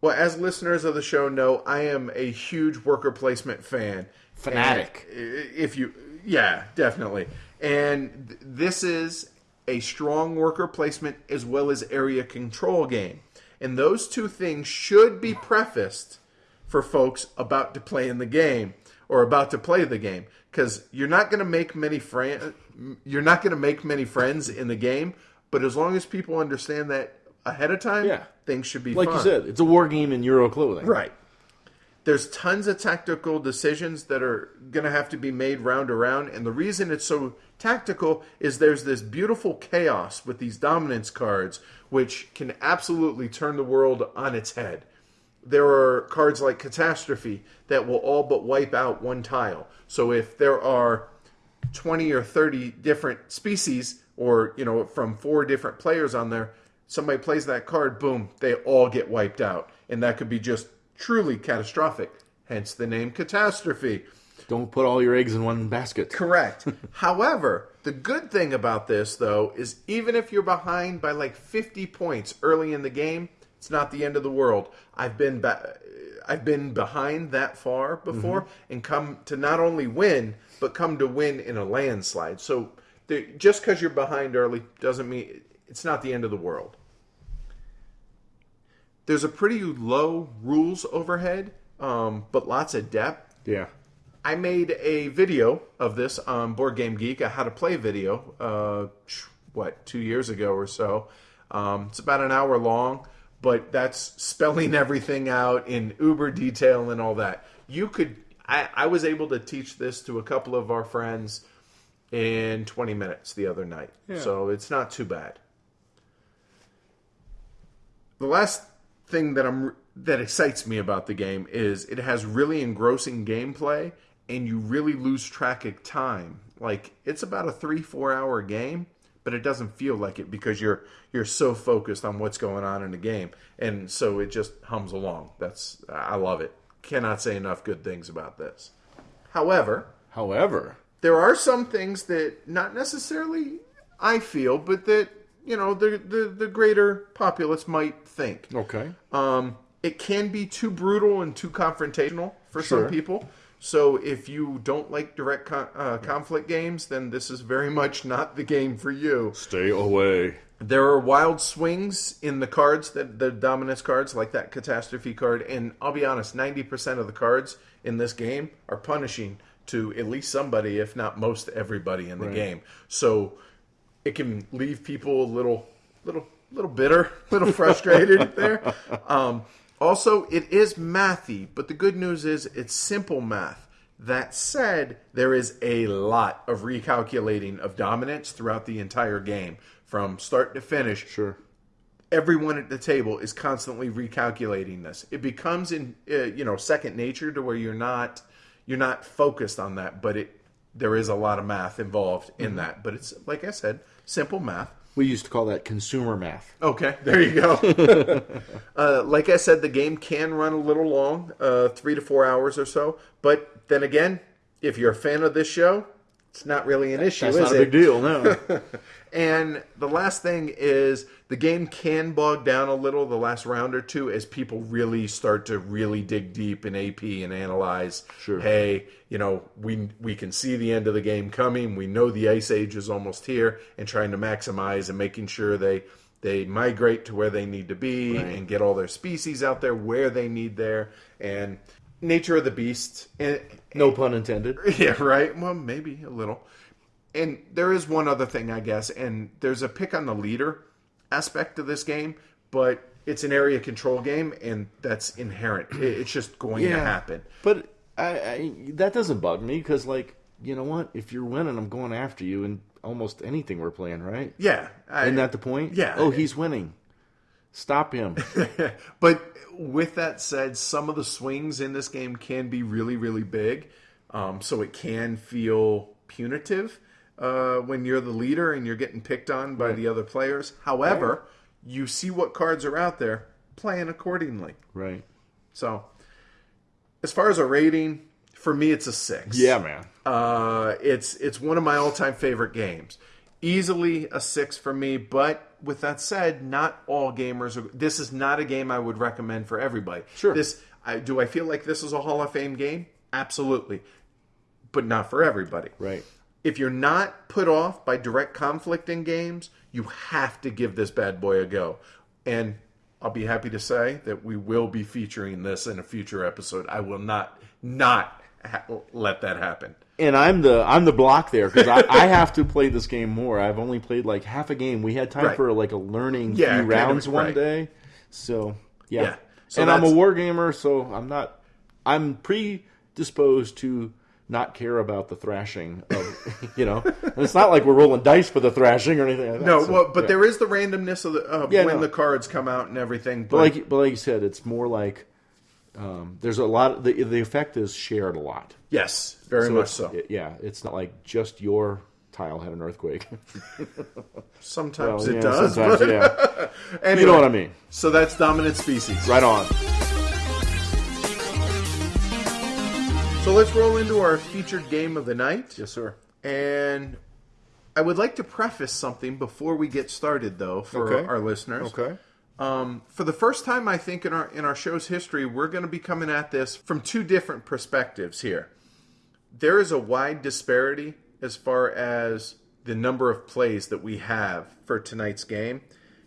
Well, as listeners of the show know, I am a huge worker placement fan. Fanatic. And if you, yeah, definitely. And this is a strong worker placement as well as area control game. And those two things should be prefaced for folks about to play in the game or about to play the game because you're not going to make many friends you're not going to make many friends in the game but as long as people understand that ahead of time Yeah. things should be Like fun. you said, it's a war game in Euro clothing. Right. There's tons of tactical decisions that are going to have to be made round around. And the reason it's so tactical is there's this beautiful chaos with these dominance cards, which can absolutely turn the world on its head. There are cards like Catastrophe that will all but wipe out one tile. So if there are 20 or 30 different species or you know from four different players on there somebody plays that card boom they all get wiped out and that could be just truly catastrophic hence the name catastrophe Don't put all your eggs in one basket. correct *laughs* however the good thing about this though is even if you're behind by like 50 points early in the game it's not the end of the world i've been ba- I've been behind that far before and come to not only win, but come to win in a landslide. So the, just because you're behind early doesn't mean it's not the end of the world. There's a pretty low rules overhead, um, but lots of depth. Yeah. I made a video of this on Board Game Geek, a how to play video, uh, what, two years ago or so. Um, it's about an hour long, but that's spelling everything out in uber detail and all that. You could, I, I was able to teach this to a couple of our friends in 20 minutes the other night. So it's not too bad. The last thing that I'm that excites me about the game is it has really engrossing gameplay and you really lose track of time. Like it's about a 3-4 hour game, but it doesn't feel like it because you're you're so focused on what's going on in the game. And so it just hums along. That's I love it. Cannot say enough good things about this. However, However, there are some things that not necessarily I feel, but that you know the the, the greater populace might think. okay. Um, it can be too brutal and too confrontational for Sure. some people. So if you don't like direct con- uh, conflict games, then this is very much not the game for you. Stay away. There are wild swings in the cards that the dominance cards, like that catastrophe card, and I'll be honest, ninety percent of the cards in this game are punishing to at least somebody, if not most everybody in the Right. game. So it can leave people a little, little, little bitter, *laughs* little frustrated there. *laughs* Um, also, it is mathy, but the good news is it's simple math. That said, there is a lot of recalculating of dominance throughout the entire game, from start to finish Sure. everyone at the table is constantly recalculating this. It becomes in uh, you know second nature to where you're not you're not focused on that, but it there is a lot of math involved in that. But it's like I said, simple math. We used to call that consumer math. Okay, there you go. *laughs* uh, like I said, the game can run a little long, uh, three to four hours or so. But then again, if you're a fan of this show, it's not really an issue, That's is not it? a big deal, no. *laughs* And the last thing is the game can bog down a little the last round or two as people really start to really dig deep in AP and analyze. Sure. Hey, you know, we we can see the end of the game coming. We know the ice age is almost here, and trying to maximize and making sure they they migrate to where they need to be Right. and get all their species out there where they need there and nature of the beast and no pun intended. *laughs* yeah, right. Well, maybe a little. And there is one other thing, I guess, and there's a pick on the leader. Aspect of this game, but it's an area control game, and that's inherent. It's just going to happen. But I, I that doesn't bug me because, like, you know what? If you're winning, I'm going after you in almost anything we're playing, right? Yeah, I, Isn't that the point? Yeah. Oh, he's winning. Stop him. *laughs* But with that said, some of the swings in this game can be really, really big. Um, so it can feel punitive uh, when you're the leader and you're getting picked on by the other players. However, you see what cards are out there, playing accordingly. right. So, as far as a rating, for me, it's a six. Yeah, man. Uh, it's it's one of my all time favorite games. Easily a six for me, but with that said, not all gamers are. This is not a game I would recommend for everybody. Sure. This I, do I feel like this is a Hall of Fame game? Absolutely, but not for everybody. Right. If you're not put off by direct conflict in games, you have to give this bad boy a go. And I'll be happy to say that we will be featuring this in a future episode. I will not not ha- let that happen. And I'm the I'm the block there because I, I have to play this game more. I've only played like half a game. We had time Right. for like a learning Yeah, few kind of, rounds one right. day. So yeah, Yeah. So and I'm a that's- war gamer, so I'm not. I'm predisposed to not care about the thrashing of *laughs* you know. And it's not like we're rolling dice for the thrashing or anything. Like that, No, so, well, but yeah. there is the randomness of, the, of Yeah, when no. the cards come out and everything. But, But like, but like you said, it's more like um, there's a lot. The the effect is shared a lot. yes, very much so. it- yeah, it's not like just your tile had an earthquake. *laughs* Sometimes Well, it yeah, does. sometimes, but yeah. anyway, *laughs* You know what I mean? So that's dominant species. Right on. So let's roll into our featured game of the night. Yes, sir. And I would like to preface something before we get started, though, for Okay. our listeners. Okay. Um, for the first time, I think in our in our show's history, we're going to be coming at this from two different perspectives here. There is a wide disparity as far as the number of plays that we have for tonight's game.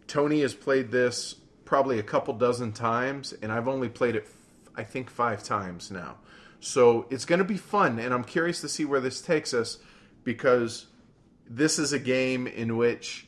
Tony has played this probably a couple dozen times, and I've only played it, I think, five times now. So it's going to be fun, and I'm curious to see where this takes us because this is a game in which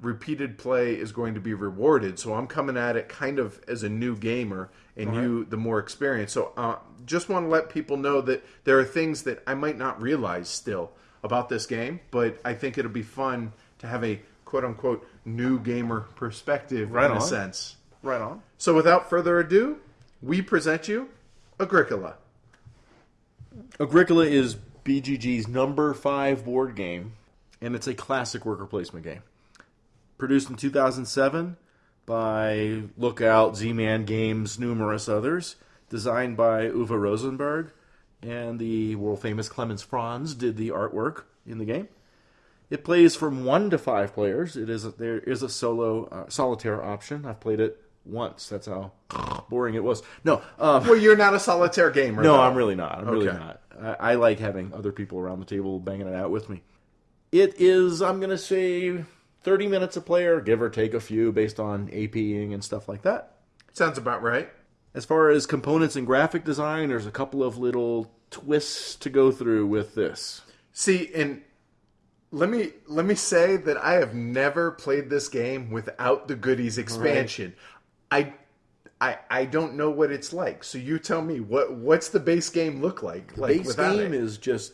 repeated play is going to be rewarded. So I'm coming at it kind of as a new gamer, and you the more experienced. So uh, just want to let people know that there are things that I might not realize still about this game, but I think it'll be fun to have a quote unquote new gamer perspective Right in a sense. Right on. So without further ado, we present you Agricola. Agricola is BGG's number five board game, and it's a classic worker placement game. Produced in 2007 by Lookout, Z-Man Games, numerous others. Designed by Uwe Rosenberg, and the world famous Clemens Franz did the artwork in the game. It plays from one to five players. It is a, there is a solo uh, solitaire option. I've played it once. That's how *laughs* boring it was. No, um, Well, you're not a solitaire gamer. no, though. I'm really not. I'm really not. I, I like having other people around the table banging it out with me. It is, I'm going to say, 30 minutes a player, give or take a few based on APing and stuff like that. Sounds about right. As far as components and graphic design, there's a couple of little twists to go through with this. See, and let me let me say that I have never played this game without the goodies expansion. I I I don't know what it's like. So you tell me what what's the base game look like? like Base game it? is just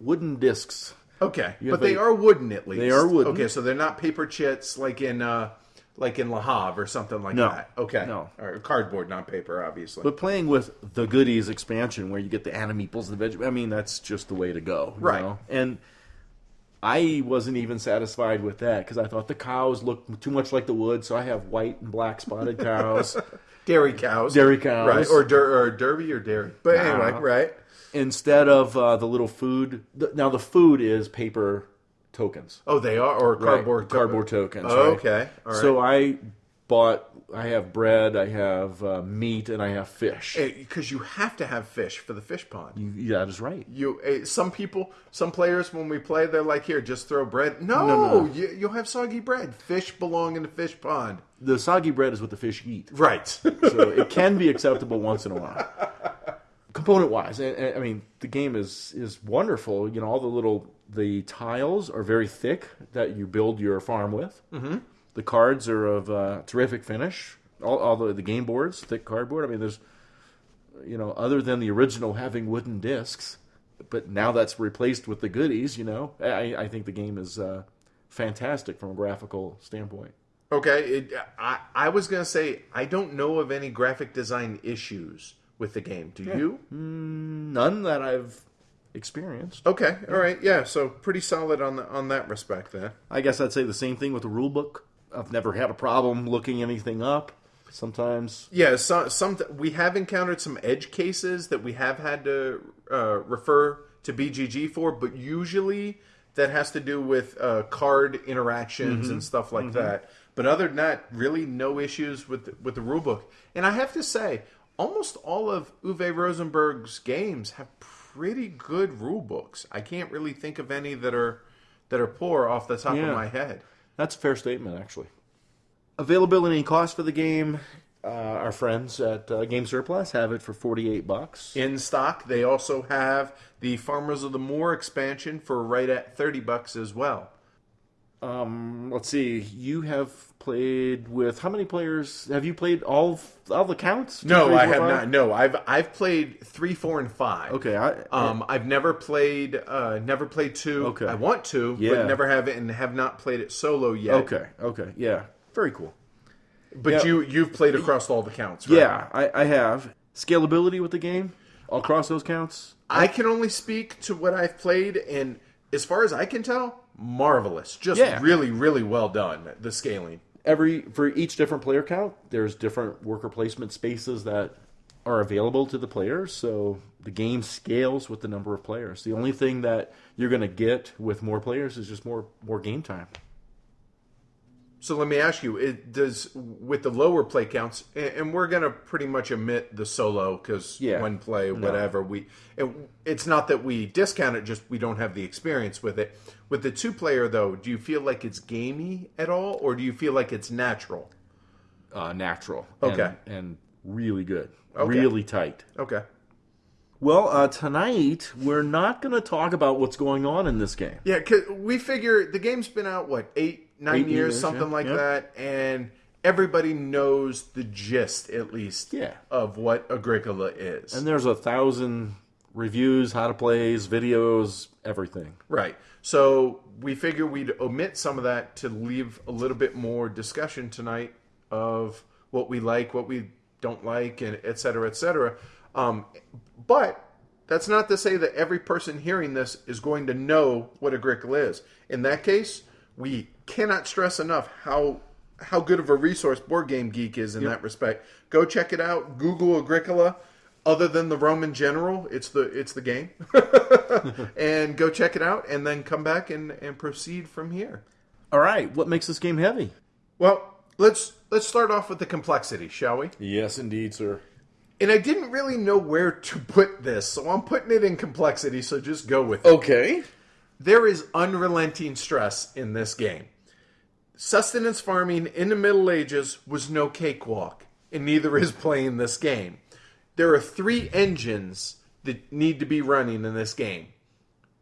wooden discs. okay, you but they a- are wooden at least. They are wooden. Okay, so they're not paper chits like in uh like in Le Havre or something like No. that. Okay, No. or cardboard, not paper, obviously. But playing with the goodies expansion, where you get the animeeples, the veg, I mean, that's just the way to go, you Right. know? And I wasn't even satisfied with that because I thought the cows looked too much like the wood, so I have white and black spotted *laughs* cows dairy cows, Dairy cows. right? Or der- or Derby or dairy. But anyway, right? instead of uh, the little food. th- Now the food is paper tokens, Oh, they are or cardboard Right, cardboard tokens. Oh, right? okay. All right. So I bought. I have bread. I have uh, meat, and I have fish. because you have to have fish for the fish pond. You- that is right. You, eh, some people, some players, when we play, they're like, "Here, just throw bread." No, no, no. You, you'll have soggy bread. Fish belong in the fish pond. The soggy bread is what the fish eat. Right. *laughs* so it can be acceptable once in a while. Component wise, I, I mean, the game is is wonderful. You know, all the little the tiles are very thick that you build your farm with. Mm-hmm. The cards are of uh, terrific finish. All, all the, the game boards, thick cardboard. I mean, there's, you know, other than the original having wooden discs, but now that's replaced with the goodies. You know, I, I think the game is uh, fantastic from a graphical standpoint. Okay, it, I I was gonna say I don't know of any graphic design issues with the game. Do you? None that I've experienced. Okay, all right, yeah. So pretty solid on the on that respect then. I guess I'd say the same thing with the rule book. I've never had a problem looking anything up. Sometimes, Yeah, so, some we have encountered some edge cases that we have had to uh, refer to BGG for, but usually that has to do with uh, card interactions and stuff like that. But other than that, really no issues with the, with the rule book. And I have to say, almost all of Uwe Rosenberg's games have pretty good rule books. I can't really think of any that are that are poor off the top Yeah. of my head. That's a fair statement, actually. Availability and cost for the game. Uh, our friends at uh, Game Surplus have it for forty-eight bucks. in stock. They also have the Farmers of the Moor expansion for right at 30 bucks as well. Um, let's see. You have played with how many players? Have you played all all the counts? Two, No, three, I four, have five? not. No, I've I've played 3, 4 and 5. Okay, I, Um I've never played uh never played 2. Okay. I want to, Yeah. but never have it and have not played it solo yet. okay, okay, yeah, very cool. But Yeah. you you've played across all the counts, right? Yeah, I, I have scalability with the game across those counts. I can only speak to what I've played and as far as I can tell, marvelous. Just Yeah. really really well done the scaling. every for each different player count there's different worker placement spaces that are available to the players so the game scales with the number of players the only thing that you're going to get with more players is just more more game time So let me ask you: It does with the lower play counts, and we're gonna pretty much omit the solo because Yeah. one play, whatever. We it, it's not that we discount it; just we don't have the experience with it. With the two player though, do you feel like it's gamey at all, or do you feel like it's natural? uh, natural and, Okay. and really good Okay. really tight Okay. well uh, tonight we're not going to talk about what's going on in this game Yeah, cause we figure the game's been out what eight, nine Eight years, years, something yeah, like yeah. that, and everybody knows the gist at least Yeah. of what Agricola is. and there's a thousand reviews how to plays videos everything Right. So we figure we'd omit some of that to leave a little bit more discussion tonight of what we like, what we don't like, and et cetera, et cetera. Um, but that's not to say that every person hearing this is going to know what Agricola is. In that case, we cannot stress enough how how good of a resource Board Game Geek is in that respect. Go check it out. Google Agricola. Other than the Roman general, it's the it's the game. *laughs* and go check it out and then come back and, and proceed from here. all right what makes this game heavy Well, let's let's start off with the complexity, shall we? yes indeed sir And I didn't really know where to put this, so I'm putting it in complexity, so just go with it. okay There is unrelenting stress in this game. Sustenance farming in the Middle Ages was no cakewalk, and neither is playing this game. There are three engines that need to be running in this game.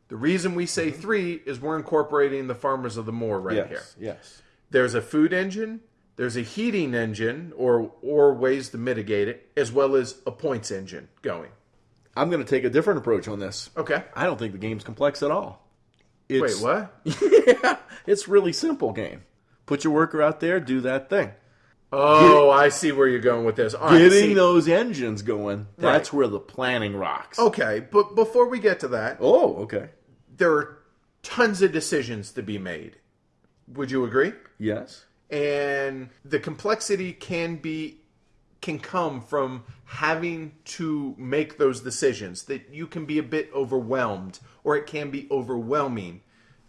The reason we say mm-hmm. three is we're incorporating the Farmers of the Moor right yes here. yes There's a food engine, there's a heating engine, or or ways to mitigate it, as well as a points engine going. I'm going to take a different approach on this. Okay. I don't think the game's complex at all. It's, Wait, what? *laughs* yeah, it's really simple game. Put your worker out there, do that thing. Oh, I see where you're going with this. All right, Getting see- those engines going, that's Right. where the planning rocks. Okay, but before we get to that, Oh, okay. there are tons of decisions to be made. Would you agree? Yes. And the complexity can be can come from having to make those decisions that you can be a bit overwhelmed or it can be overwhelming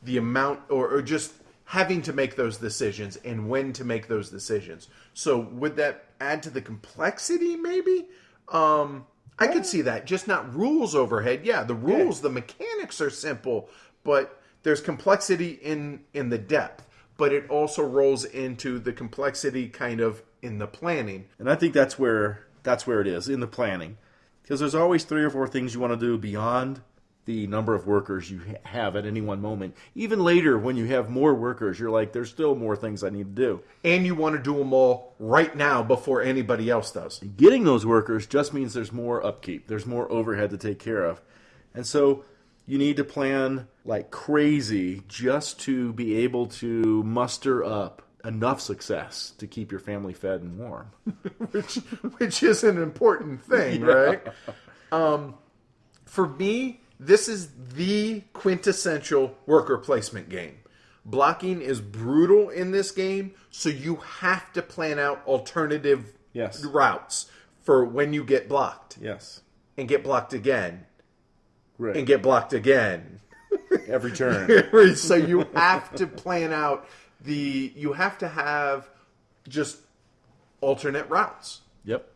the amount or, or just having to make those decisions and when to make those decisions so would that add to the complexity maybe? Um i could see that. Just not rules overhead. Yeah the rules the mechanics are simple but there's complexity in in the depth. But it also rolls into the complexity kind of in the planning. And I think that's where that's where it is in the planning. Because there's always three or four things you want to do beyond the number of workers you have at any one moment. Even later, when you have more workers, you're like, there's still more things I need to do. And you want to do them all right now before anybody else does. Getting those workers just means there's more upkeep, there's more overhead to take care of. And so you need to plan like crazy just to be able to muster up enough success to keep your family fed and warm. *laughs* which which is an important thing, *laughs* right? Um, for me, this is the quintessential worker placement game. Blocking is brutal in this game, so you have to plan out alternative Yes. routes for when you get blocked Yes. and get blocked again Right. and get blocked again. *laughs* every turn. *laughs* so you have to plan out the you have to have just alternate routes. yep.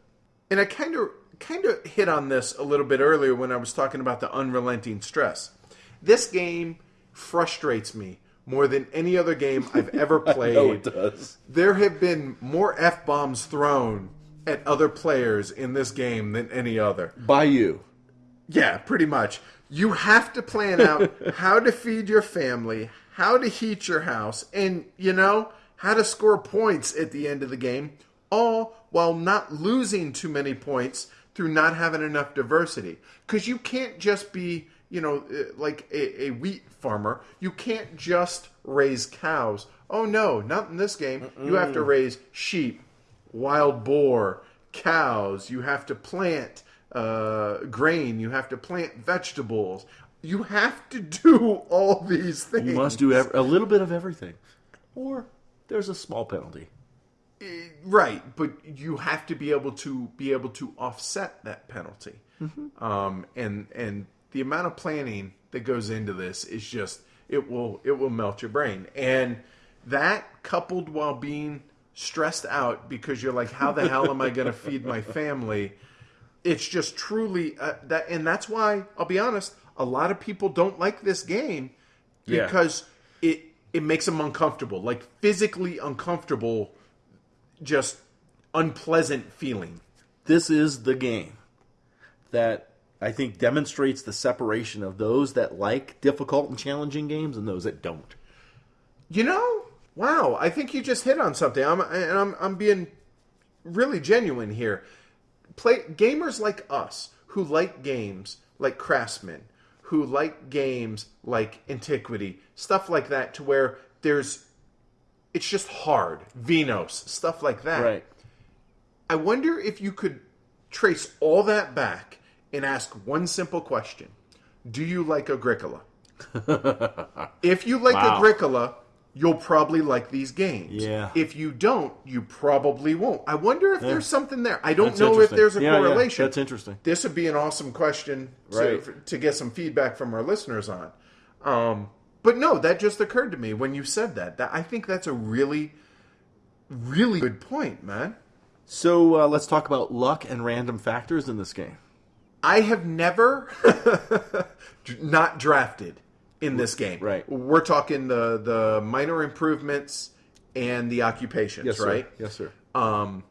And I kind of kind of hit on this a little bit earlier when I was talking about the unrelenting stress. This game frustrates me more than any other game I've *laughs* ever played. No, it does. There have been more f bombs thrown at other players in this game than any other. By you. Yeah, pretty much. You have to plan out *laughs* how to feed your family, how to heat your house, and, you know, how to score points at the end of the game, all while not losing too many points through not having enough diversity. Because you can't just be, you know, uh, like a, a wheat farmer. You can't just raise cows. Oh, no, not in this game. You have to raise sheep, wild boar, cows. You have to plant uh, grain. You have to plant vegetables. You have to do all these things. You must do ev- a little bit of everything. Or there's a small penalty. Right, but you have to be able to be able to offset that penalty. Um, and and the amount of planning that goes into this is just it will it will melt your brain. And that coupled while being stressed out because you're like, how the hell am I going to feed my family? it's just truly uh, that and that's why I'll be honest a lot of people don't like this game Yeah. because it it makes them uncomfortable like physically uncomfortable just unpleasant feeling. This is the game that I think demonstrates the separation of those that like difficult and challenging games and those that don't. you know? Wow. I think you just hit on something. I'm and I'm I'm being really genuine here. Play gamers like us who like games like Craftsman, who like games like Antiquity, stuff like that, to where there's it's just hard. Venos, stuff like that. Right. I wonder if you could trace all that back and ask one simple question. Do you like Agricola? *laughs* if you like Wow. Agricola, you'll probably like these games. Yeah. If you don't, you probably won't. I wonder if there's something there. I don't That's know if there's a Yeah, yeah, correlation. that's interesting. This would be an awesome question to, Right. to get some feedback from our listeners on. Um, but no, that just occurred to me when you said that. That I think that's a really, really good point, man. So uh, let's talk about luck and random factors in this game. I have never *laughs* not drafted in this game. Right. We're talking the the minor improvements and the occupations, right? Sir. Yes, sir. Um,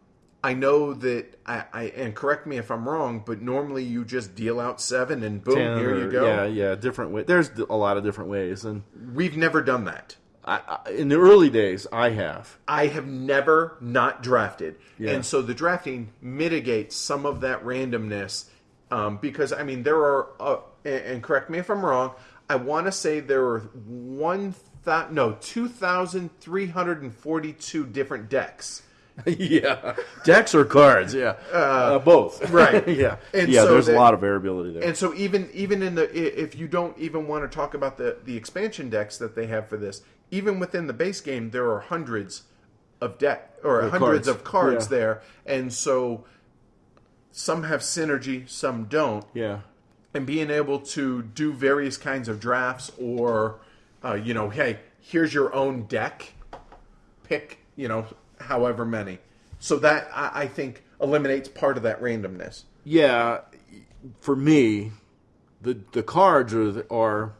I know that I, I and correct me if I'm wrong, but normally you just deal out seven and boom, Ten here you go. Yeah, yeah, different way. There's a lot of different ways, and We've never done that. I, I, in the early days, I have. I have never not drafted, Yeah. and so the drafting mitigates some of that randomness. Um, because I mean, there are, uh, and, and correct me if I'm wrong. I want to say there are one no two thousand three hundred and forty two different decks. *laughs* yeah, decks or cards? Yeah, uh, both. *laughs* right. *laughs* yeah, And yeah. so there's that- a lot of variability there. And so even even in the if you don't even want to talk about the the expansion decks that they have for this, even within the base game, there are hundreds of deck or Of hundreds cards. of cards Yeah. there, and so some have synergy, some don't. yeah, and being able to do various kinds of drafts or uh, you know hey here's your own deck pick you know however many so that I, I think eliminates part of that randomness yeah. For me, the the cards are are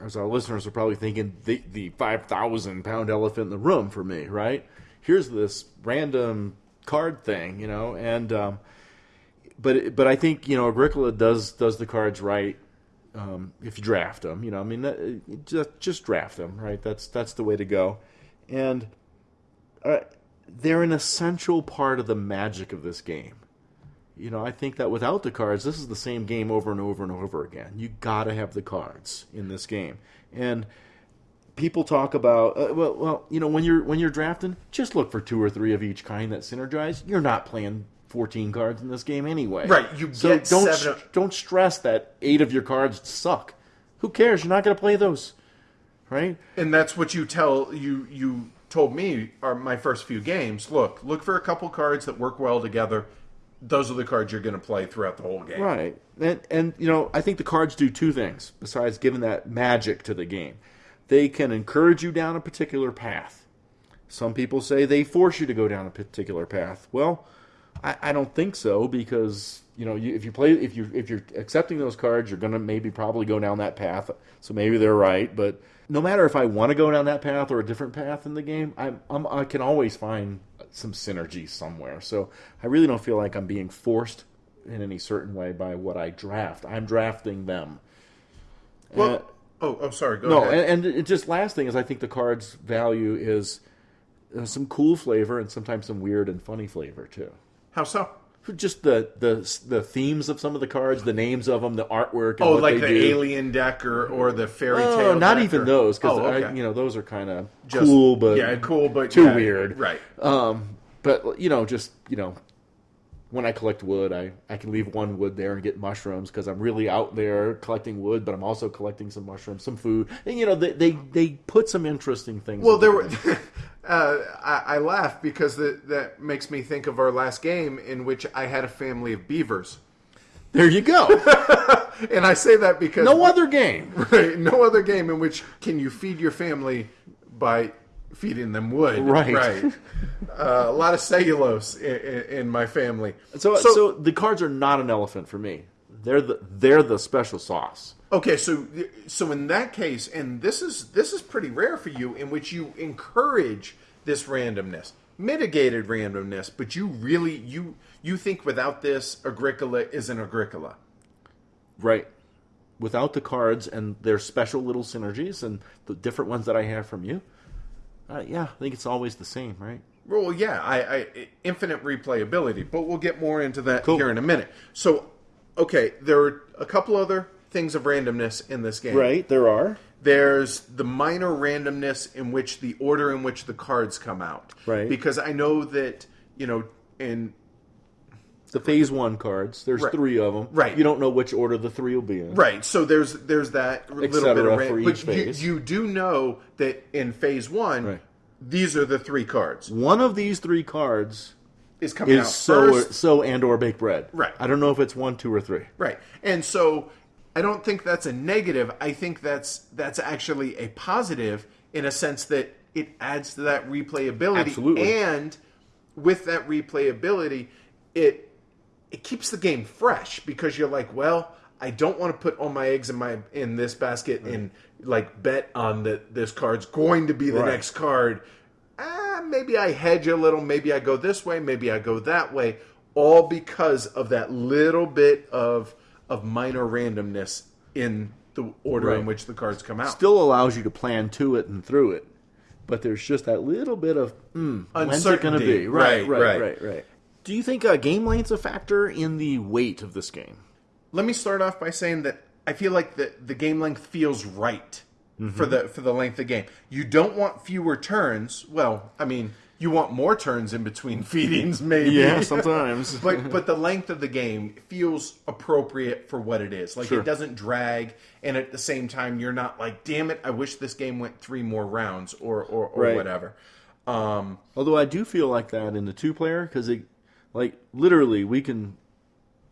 as our listeners are probably thinking the the five thousand pound elephant in the room for me. Right? Here's this random card thing, you know, and um, but but I think you know Agricola does does the cards right. um, if you draft them. You know, I mean, that, just just draft them, right? That's that's the way to go, and uh, they're an essential part of the magic of this game. You know, I think that without the cards, this is the same game over and over and over again. You got to have the cards in this game, and people talk about uh, well, well, you know, when you're when you're drafting, just look for two or three of each kind that synergize. You're not playing 14 cards in this game anyway. Right, you so get don't seven- don't stress that eight of your cards suck. Who cares? You're not going to play those, right? and that's what you tell you you told me are my first few games look look for a couple cards that work well together those are the cards you're going to play throughout the whole game Right. And and you know, I think the cards do two things besides giving that magic to the game. They can encourage you down a particular path. Some people say they force you to go down a particular path. Well, I, I don't think so because you know you, if you play if you if you're accepting those cards, you're gonna maybe probably go down that path. So maybe they're right, but no matter if I want to go down that path or a different path in the game, I'm, I'm I can always find some synergy somewhere. So I really don't feel like I'm being forced in any certain way by what I draft. I'm drafting them. well Uh, oh oh sorry go no, ahead and, and just last thing is I think the card's value is uh, some cool flavor and sometimes some weird and funny flavor too. how so Just the the the themes of some of the cards, the names of them, the artwork. And oh like the do. alien deck or, or the fairy Oh, tale not even or- those because oh, okay. you know those are kind of Just- cool, but yeah cool but too yeah, weird. right Um, but you know, just you know, when I collect wood, I I can leave one wood there and get mushrooms because I'm really out there collecting wood, but I'm also collecting some mushrooms, some food, and you know, they they, they put some interesting things. Well, there were. *laughs* the uh, I, I laugh because that that makes me think of our last game in which I had a family of beavers, there you go. *laughs* and I say that because no other game. *laughs* right, no other game in which can you feed your family by feeding them wood. Right. right. *laughs* Uh, a lot of cellulose in, in, in my family. So, so the cards are not an elephant for me. They're the they're the special sauce. Okay, so so in that case, and this is this is pretty rare for you, in which you encourage this randomness, mitigated randomness, but you really you you think without this, Agricola is an Agricola. Right. Without the cards and their special little synergies and the different ones that I have from you, uh, yeah, I think it's always the same, right? Well, yeah, I, I infinite replayability, but we'll get more into that Cool. here in a minute. So, okay, there are a couple other things of randomness in this game. Right, there are. There's the minor randomness in which the order in which the cards come out. Right. Because I know that you know in The phase one cards, there's Right. three of them. Right. You don't know which order the three will be in. Right. So there's there's that little bit of ran- for but. You, you do know that in phase one, Right. these are the three cards. One of these three cards Is coming out is so first. so and or baked bread. Right. I don't know if it's one, two, or three. Right. And so I don't think that's a negative. I think that's that's actually a positive in a sense that it adds to that replayability. Absolutely. And with that replayability, it it keeps the game fresh because you're like, well, I don't want to put all my eggs in my in this basket and like bet on that this card's going to be the Right. next card. Ah, maybe I hedge a little, maybe I go this way, maybe I go that way, all because of that little bit of of minor randomness in the order in which the cards come out. Still allows you to plan to it and through it, but there's just that little bit of mm, when's it going to Uncertainty. be? Right, Right, right, right. right, right. Do you think uh, game length's a factor in the weight of this game? Let me start off by saying that I feel like the the game length feels right Mm-hmm. for the for the length of game. You don't want fewer turns. Well, I mean, you want more turns in between *laughs* feedings, maybe. Yeah, sometimes. *laughs* but but the length of the game feels appropriate for what it is. Like Sure. it doesn't drag, and at the same time, you're not like, damn it, I wish this game went three more rounds or or, or Right. whatever. Um, Although I do feel like that in the two player because it, like literally, we can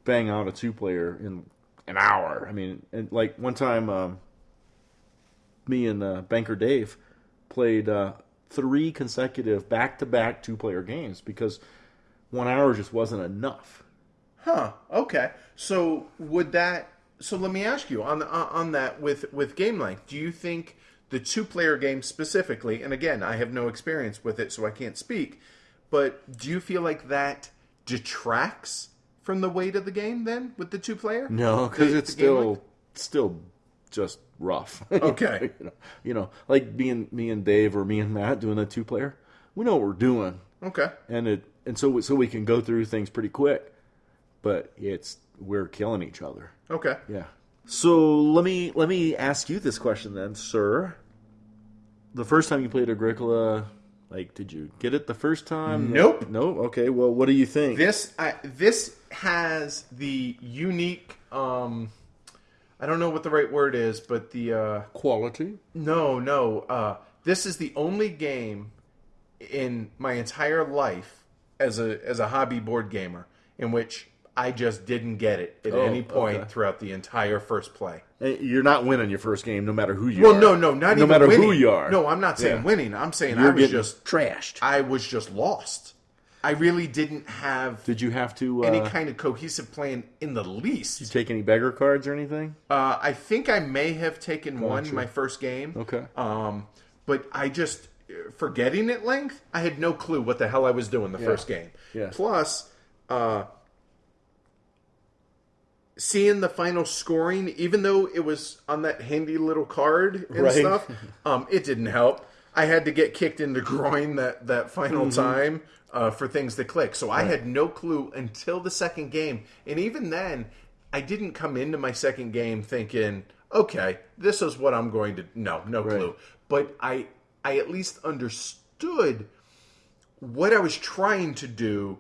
bang out a two player in an hour. I mean, and like one time, um, me and uh, Banker Dave played uh, three consecutive back to back two player games because one hour just wasn't enough. Huh. Okay. So would that? So let me ask you on on that with with game length. Do you think the two player game specifically? And again, I have no experience with it, so I can't speak. But do you feel like that detracts from the weight of the game then with the two player? No, because it's still still just rough. *laughs* Okay. you, know, you know, like me and me and Dave or me and Matt doing a two player. We know what we're doing, Okay. and it and so so we can go through things pretty quick. But it's we're killing each other. Okay. Yeah. So let me let me ask you this question then, sir. The first time you played Agricola, like, did you get it the first time? Nope. Nope. Okay. Well, what do you think? This I, this has the unique. Um, I don't know what the right word is, but the uh, quality. no, no. Uh, this is the only game in my entire life as a as a hobby board gamer in which I just didn't get it at Oh, any point okay. throughout the entire first play. You're not winning your first game, no matter who you Well, are. no, no, not no even matter winning. who you are. No, I'm not saying Yeah. winning. I'm saying You're I was just trashed. I was just lost. I really didn't have Did you have to uh, any kind of cohesive plan in the least. Did you take any beggar cards or anything? Uh, I think I may have taken one in my first game. Okay. Um, but I just forgetting at length, I had no clue what the hell I was doing the first game. Yeah. Plus, uh, seeing the final scoring, even though it was on that handy little card and Right. stuff, *laughs* um, it didn't help. I had to get kicked in the groin that that final Mm-hmm. time uh, for things to click. So I had no clue until the second game, and even then, I didn't come into my second game thinking, "Okay, this is what I'm going to." No, no clue. But I, I at least understood what I was trying to do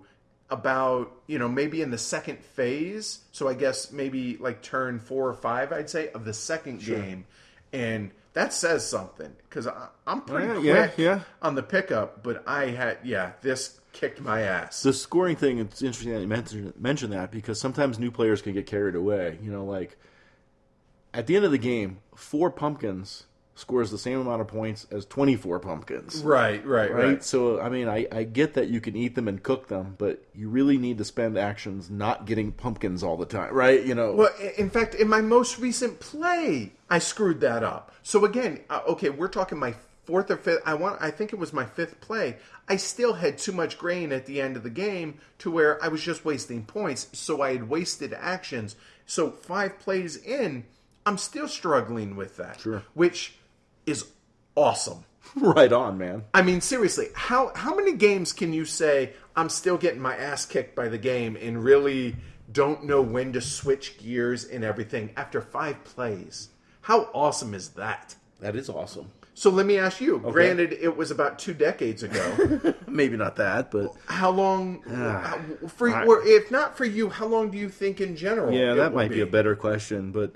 about, you know, maybe in the second phase. So I guess maybe like turn four or five, I'd say, of the second game. And that says something because I'm pretty Yeah, quick yeah, yeah. on the pickup, but I had, yeah, this kicked my ass. The scoring thing, it's interesting that you mentioned, mentioned that because sometimes new players can get carried away. You know, like at the end of the game, four pumpkins scores the same amount of points as 24 pumpkins. right, right, Right? right. So, I mean, I, I get that you can eat them and cook them, but you really need to spend actions not getting pumpkins all the time, right? You know, Well, in fact, in my most recent play, I screwed that up. So again, uh, okay, we're talking my fourth or fifth. I want. I think it was my fifth play. I still had too much grain at the end of the game to where I was just wasting points. So I had wasted actions. So five plays in, I'm still struggling with that. Sure. Which is awesome. *laughs* right on, man. I mean, seriously, how how many games can you say I'm still getting my ass kicked by the game and really don't know when to switch gears and everything after five plays? How awesome is that? That is awesome. So let me ask you. Granted, it was about two decades ago. *laughs* Maybe not that, but how long? Ah, uh, how- for or if not for you, how long do you think in general? Yeah, that might be. a better question, but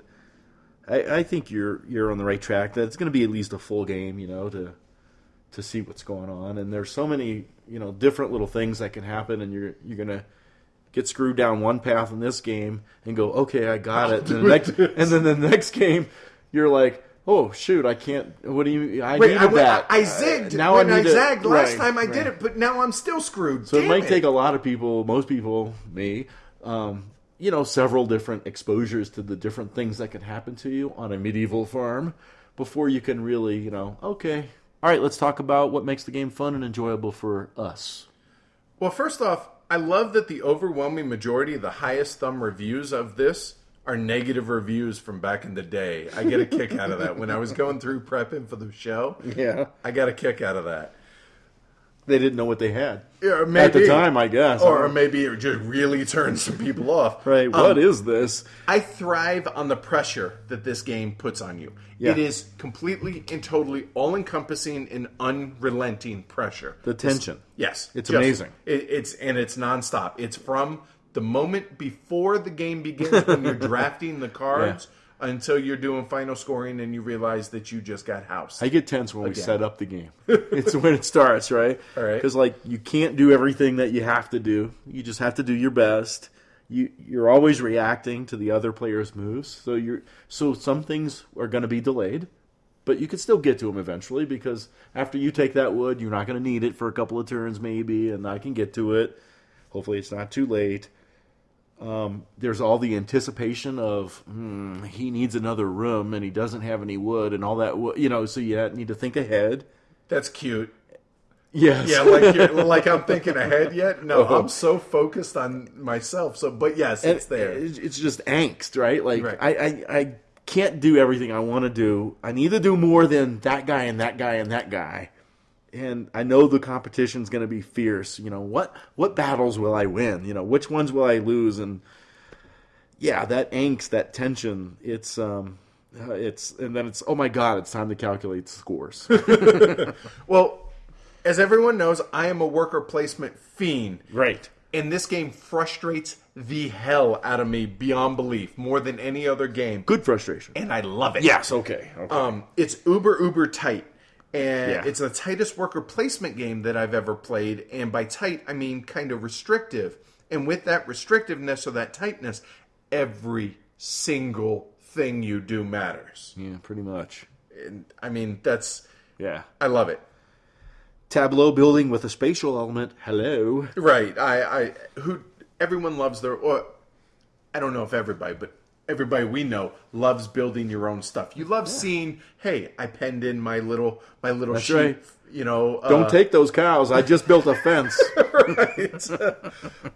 I, I think you're you're on the right track. That it's going to be at least a full game, you know, to to see what's going on. And there's so many, you know, different little things that can happen, and you're you're gonna get screwed down one path in this game and go, okay, I got it. *laughs* And, the next, and then the next game, you're like. Oh shoot! I can't. What do you? I Wait, needed I, went- that. I zigged Uh, now when I, I, need to- zagged last right, time I did right. it, but now I'm still screwed. So Damn it might take a lot of people, most people, me, um, you know, several different exposures to the different things that can happen to you on a medieval farm before you can really, you know, okay. All right, let's talk about what makes the game fun and enjoyable for us. Well, first off, I love that the overwhelming majority of the highest thumb reviews of this are negative reviews from back in the day. I get a kick out of that. When I was going through prepping for the show, Yeah. I got a kick out of that. They didn't know what they had. Yeah, At the time, I guess. Or maybe it just really turned some people off. right, Um, What is this? I thrive on the pressure that this game puts on you. Yeah. It is completely and totally all encompassing and unrelenting pressure. The tension. Yes, It's just- amazing. It, it's and it's nonstop. It's from the moment before the game begins when you're *laughs* drafting the cards until you're doing final scoring and you realize that you just got house. I get tense when we set up the game. *laughs* it's when it starts, right? All right. Because like you can't do everything that you have to do. You just have to do your best. You you're always reacting to the other player's moves. So you're so some things are going to be delayed, but you can still get to them eventually because after you take that wood, you're not going to need it for a couple of turns maybe, and I can get to it. Hopefully, it's not too late. Um, there's all the anticipation of hmm, he needs another room and he doesn't have any wood and all that. wo- You know, so you need to think ahead. That's cute. Yes. Yeah, like like I'm thinking ahead yet. No, Oh. *laughs* I'm so focused on myself. So, but yes, And it's there. It's it's just angst, right? Like Right. I, I I can't do everything I want to do. I need to do more than that guy and that guy and that guy. And I know the competition's going to be fierce. You know what? What battles will I win? You know which ones will I lose? And yeah, that angst, that tension. It's um, uh, it's and then it's oh my god, it's time to calculate scores. *laughs* Well, as everyone knows, I am a worker placement fiend. right. And this game frustrates the hell out of me beyond belief, more than any other game. Good frustration. And I love it. Yes. Okay. Okay. Um, it's uber uber tight, and Yeah. it's the tightest worker placement game that I've ever played. And by tight, I mean kind of restrictive. And with that restrictiveness or that tightness, every single thing you do matters. yeah. Pretty much. And I mean, that's Yeah. I love it. Tableau building with a spatial element. Hello. Right. I, I who everyone loves their or I don't know if everybody, but everybody we know loves building your own stuff. You love seeing, hey, I penned in my little my little That's sheet. right. You know, Don't uh, take those cows. I just built a *laughs* fence.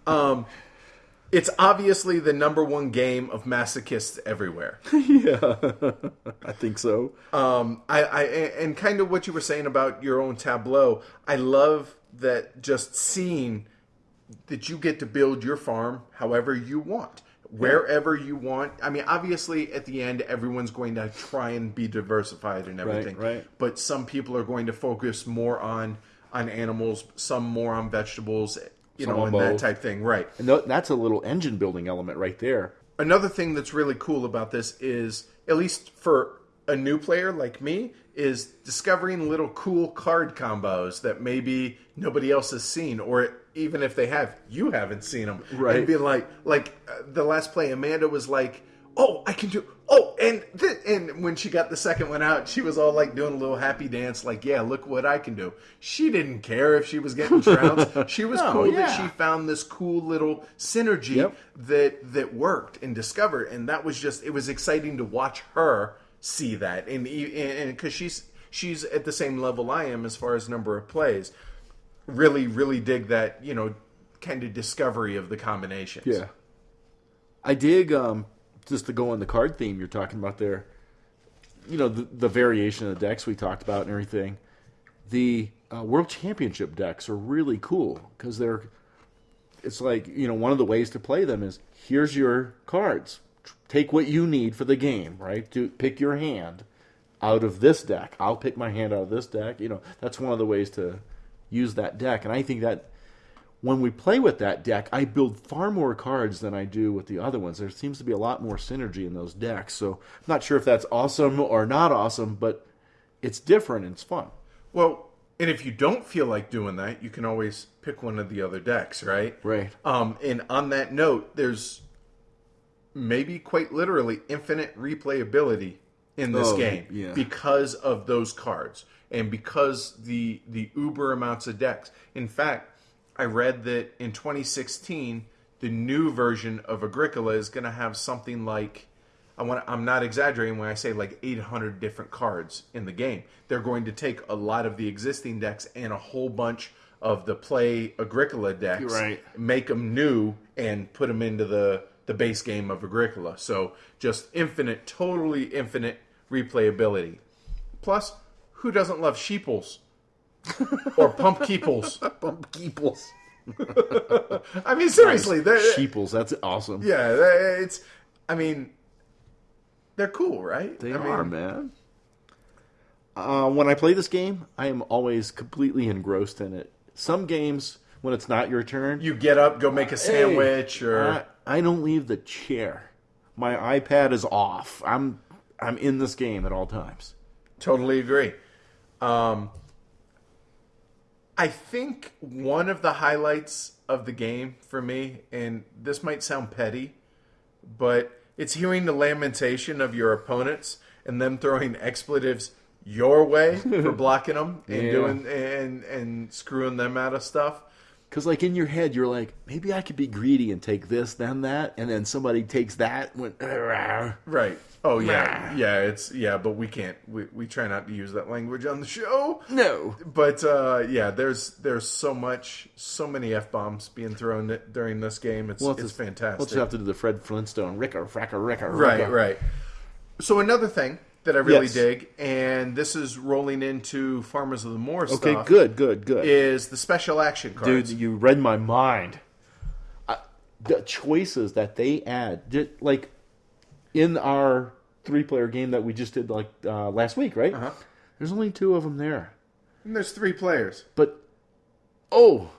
*laughs* It's obviously the number one game of masochists everywhere. *laughs* Yeah, I think so. Um, I, I and kind of what you were saying about your own tableau. I love that just seeing that you get to build your farm however you want, wherever you want. I mean, obviously, at the end, everyone's going to try and be diversified and everything. right. right. But some people are going to focus more on on animals, some more on vegetables. You Some know, and that both. type thing. Right. And that's a little engine building element right there. another thing that's really cool about this is at least for a new player like me is discovering little cool card combos that maybe nobody else has seen or even if they have you haven't seen them Right. and being like like uh, the last play amanda was like oh i can do oh and th- and when she got the second one out she was all like doing a little happy dance like yeah look what i can do she didn't care if she was getting trounced *laughs* she was No, cool yeah. that she found this cool little synergy Yep. that that worked and discovered and that was just it was exciting to watch her see that and because she's she's at the same level I am as far as number of plays really really dig that you know kind of discovery of the combinations Yeah. I dig um just to go on the card theme you're talking about there. You know the, the variation of the decks we talked about and everything. The uh, World Championship decks are really cool because they're. It's like you know one of the ways to play them is here's your cards. Take what you need for the game, right? To pick your hand out of this deck. I'll pick my hand out of this deck. You know that's one of the ways to use that deck, and I think that when we play with that deck, I build far more cards than I do with the other ones. There seems to be a lot more synergy in those decks. So I'm not sure if that's awesome or not awesome, but it's different and it's fun. well and if you don't feel like doing that you can always pick one of the other decks right Right. um and on that note there's maybe quite literally infinite replayability in this Oh, game yeah. because of those cards and because the the uber amounts of decks. In fact, I read that in 2016 the new version of Agricola is going to have something like I want I'm not exaggerating when I say like 800 different cards in the game. They're going to take a lot of the existing decks and a whole bunch of the play Agricola decks, Right. make them new and put them into the the base game of Agricola. So just infinite, totally infinite replayability. Plus, who doesn't love sheeples *laughs* or pump keeples? pump Keeples. *laughs* I mean, seriously, they're, Sheeples, that's awesome. yeah, it's. I mean, they're cool, right? They I mean, are, man. Uh, when I play this game, I am always completely engrossed in it. Some games, when it's not your turn, You get up, go make a sandwich, Hey, or I, I don't leave the chair. My iPad is off. I'm I'm in this game at all times. Totally agree. Um, I think one of the highlights of the game for me, and this might sound petty, but it's hearing the lamentation of your opponents and them throwing expletives your way *laughs* for blocking them and Yeah. doing and and screwing them out of stuff. Because like in your head, you're like, maybe I could be greedy and take this, then that, and then somebody takes that. When Right. Oh yeah, yeah. It's yeah, but we can't. We we try not to use that language on the show. no, But uh, yeah, there's there's so much, so many f bombs being thrown during this game. It's Well, it's just- fantastic. We'll just have to do the Fred Flintstone, Ricker, Fracker, Ricker, right, right. So another thing that I really Yes. dig, and this is rolling into Farmers of the Moor Okay, stuff, good, good, good. is the special action cards? Dude, you read my mind. I, the choices that they add, did, like in our three-player game that we just did like uh, last week, right? Uh-huh. There's only two of them there, And there's three players. but oh,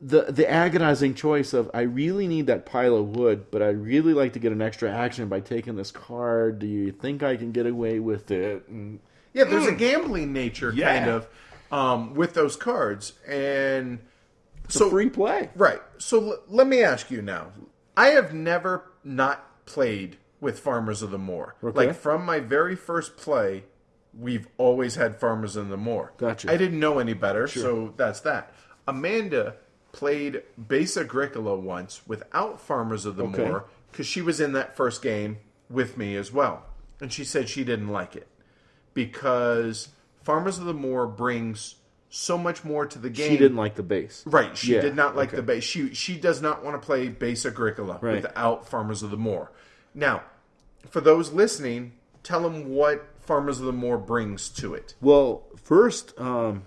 the the agonizing choice of I really need that pile of wood, but I'd really like to get an extra action by taking this card. Do you think I can get away with it? And Yeah, there's a gambling nature Yeah. kind of um, with those cards, and it's so free play. Right. So l- let me ask you now. I have never not played with Farmers of the Moor. Okay. Like from my very first play, we've always had Farmers of the Moor. Gotcha. I didn't know any better, so that's that. Amanda played Base Agricola once without Farmers of the Okay. Moor because she was in that first game with me as well. And she said she didn't like it because Farmers of the Moor brings so much more to the game. She didn't like the base. Right, she Yeah, did not like okay. the base. She she does not want to play base Agricola Right. without Farmers of the Moor. Now, for those listening, tell them what Farmers of the Moor brings to it. Well, first, um,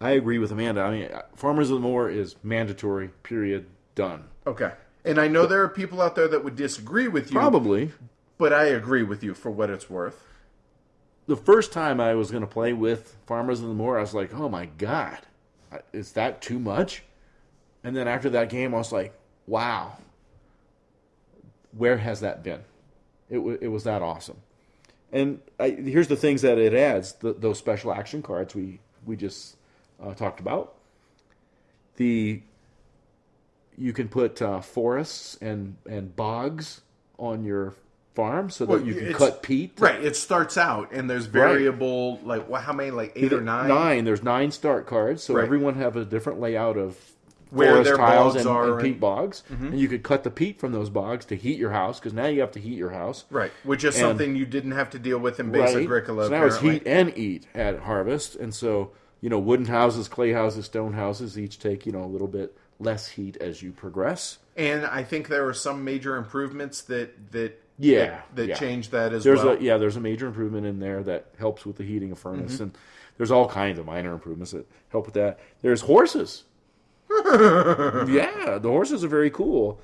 I agree with Amanda. I mean, Farmers of the Moor is mandatory. Period. Done. Okay, and I know there are people out there that would disagree with you, Probably but I agree with you for what it's worth. the first time I was going to play with Farmers of the Moor, I was like, "Oh my god, is that too much?" And then after that game, I was like, "Wow, where has that been?" It wa it was that awesome. And I, here's the things that it adds: the, those special action cards we we just uh, talked about. The you can put uh, forests and and bogs on your farm so that Well, you can cut peat. Right, it starts out and there's variable like what? How many? Like eight or nine? Nine. There's nine start cards, so Right. everyone have a different layout of Where their tiles bogs and, are and and- peat bogs, and you could cut the peat from those bogs to heat your house because now you have to heat your house. Right, which is And- something you didn't have to deal with in base Right. Agricola. So now it's heat and eat at harvest, and so you know wooden houses, clay houses, stone houses each take you know a little bit less heat as you progress. And I think there are some major improvements that that Yeah, that, that yeah. change that as There's well. a yeah, there's a major improvement in there that helps with the heating of Mm-hmm. furnace, and there's all kinds of minor improvements that help with that. There's horses. *laughs* yeah, the horses are very cool,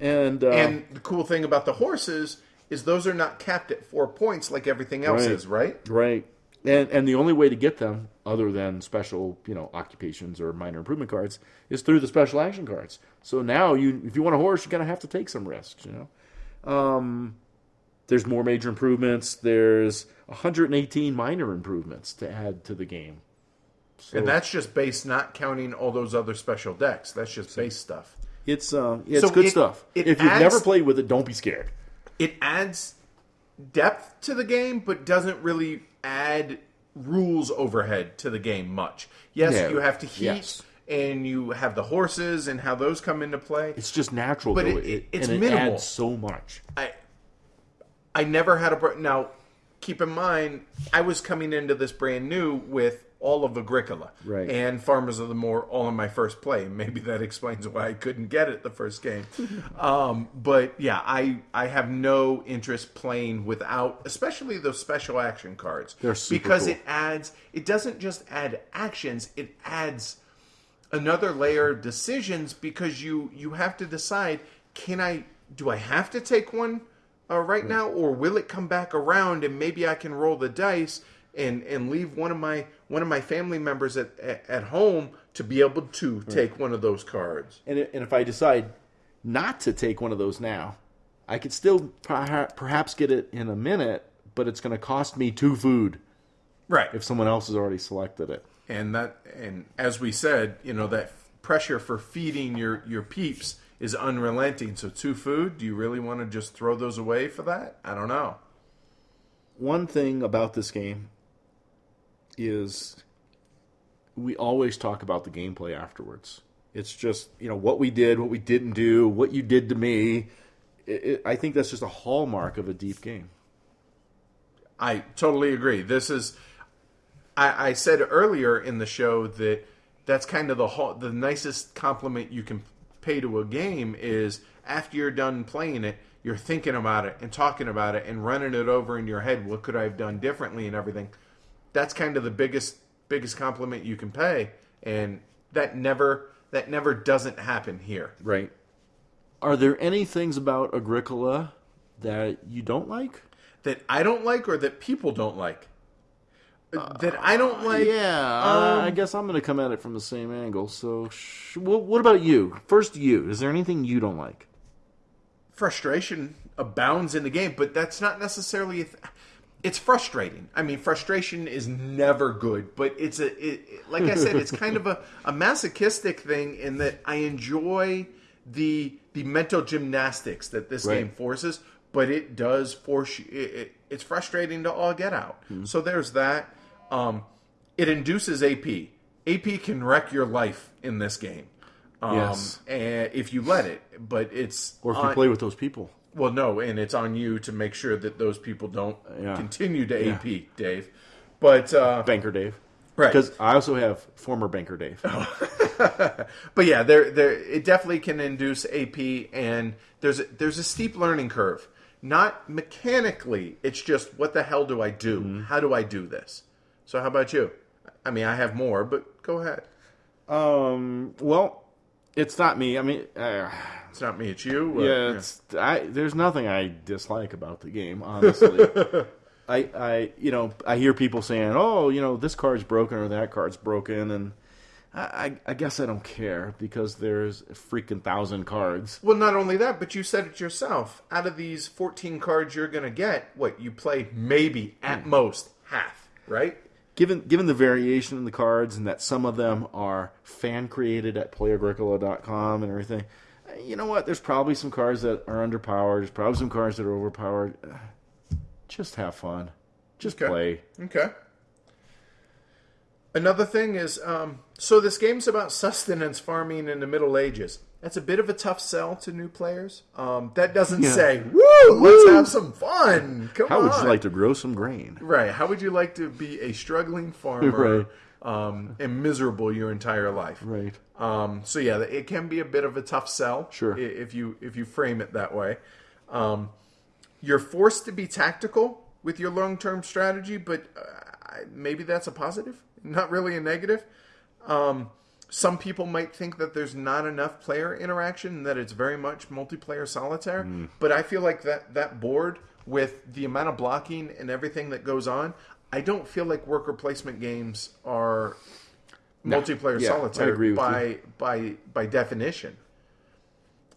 and uh, And the cool thing about the horses is those are not capped at four points like everything else Right. is, right? right, and and the only way to get them, other than special you know occupations or minor improvement cards, is through the special action cards. So now you, if you want a horse, you're gonna have to take some risks, you know. Um, there's more major improvements. There's 118 minor improvements to add to the game. So- And that's just base, not counting all those other special decks. That's just base stuff. It's uh, it's So good it- stuff. it if you've never played with it, don't be scared. It adds depth to the game, but doesn't really add rules overhead to the game much. Yes, No. you have to heat, Yes. and you have the horses and how those come into play. It's just natural, But though. it- it- it's and it minimal. adds so much. I I never had a now. Keep in mind, I was coming into this brand new with all of Agricola Right. and Farmers of the Moor all in my first play. Maybe that explains why I couldn't get it the first game. *laughs* um, but yeah, I I have no interest playing without, especially those special action cards, They're super because cool. it adds. It doesn't just add actions; it adds another layer of decisions because you you have to decide can i do i have to take one uh, right now or will it come back around and maybe i can roll the dice and and leave one of my one of my family members at at, home to be able to take one of those cards. And, and if I decide not to take one of those now, I could still perhaps get it in a minute, but it's going to cost me two food. Right. If someone else has already selected it. and that and as we said you know that pressure for feeding your your peeps is unrelenting. So two food do you really want to just throw those away for that? I don't know. One thing about this game is we always talk about the gameplay afterwards. It's just you know what we did, what we didn't do, what you did to me. It, it, I think that's just a hallmark of a deep game. I totally agree. This is, I, I said earlier in the show that that's kind of the ho- the nicest compliment you can pay to a game is after you're done playing it, you're thinking about it and talking about it and running it over in your head. What could I have done differently and everything? That's kind of the biggest biggest compliment you can pay, and that never that never doesn't happen here. Right. Are there any things about Agricola that you don't like? That I don't like or that people don't like. that I don't like. yeah, um, I guess I'm going to come at it from the same angle. So, sh- what, what about you? First, you. Is there anything you don't like? frustration abounds in the game, but that's not necessarily. A th- it's frustrating. I mean, frustration is never good, but it's a it, like I said, it's kind of a, a masochistic thing in that I enjoy the the mental gymnastics that this Right. game forces, but it does force you. It, it, it's frustrating to all get out. So there's that. Um, it induces AP. AP can wreck your life in this game. Um, Yes. and if you let it, but it's Or if you on- play with those people? Well, no, and it's on you to make sure that those people don't Yeah. continue to AP, Dave. But uh, Banker Dave. Right. Because I also have former Banker Dave. *laughs* but yeah, there there it definitely can induce AP, and there's a, there's a steep learning curve. Not mechanically, it's just what the hell do I do? Mm-hmm. How do I do this? So how about you? I mean, I have more, but go ahead. Um. Well, it's not me. I mean, uh, It's not me, it's you. Yeah, it's I. There's nothing I dislike about the game, honestly. *laughs* I, I, you know, I hear people saying, "Oh, you know, this card's broken or that card's broken," and I, I, I guess I don't care because there's a freaking thousand cards. Well, not only that, but you said it yourself. Out of these 14 cards you're going to get, what, you play maybe at most half, right? Given given the variation in the cards and that some of them are fan created at playagricola.com and everything, you know what? There's probably some cards that are underpowered. There's probably some cards that are overpowered. Just have fun. Just Okay. play. Okay. Another thing is, um, so this game's about sustenance farming in the Middle Ages. That's a bit of a tough sell to new players. Um, that doesn't Yeah. say, "Woo, let's have some fun." Come How on. would you like to grow some grain? Right. How would you like to be a struggling farmer *laughs* Right. um, and miserable your entire life? Right. Um, so yeah, it can be a bit of a tough sell. Sure. If you if you frame it that way, um, you're forced to be tactical with your long term strategy, but uh, maybe that's a positive, not really a negative. Some people might think that there's not enough player interaction and that it's very much multiplayer solitaire. But I feel like that that board with the amount of blocking and everything that goes on, I don't feel like worker placement games are multiplayer Yeah, solitaire by you. by by definition.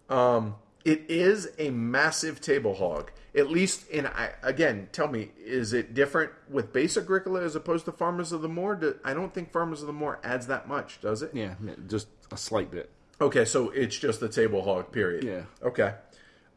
Um, it is a massive table hog. At least, in I, again, tell me, is it different with base Agricola as opposed to Farmers of the Moor? Do, I don't think Farmers of the Moor adds that much, does it? Yeah, just a slight bit. Okay, so it's just the table hog. Period. Yeah. Okay.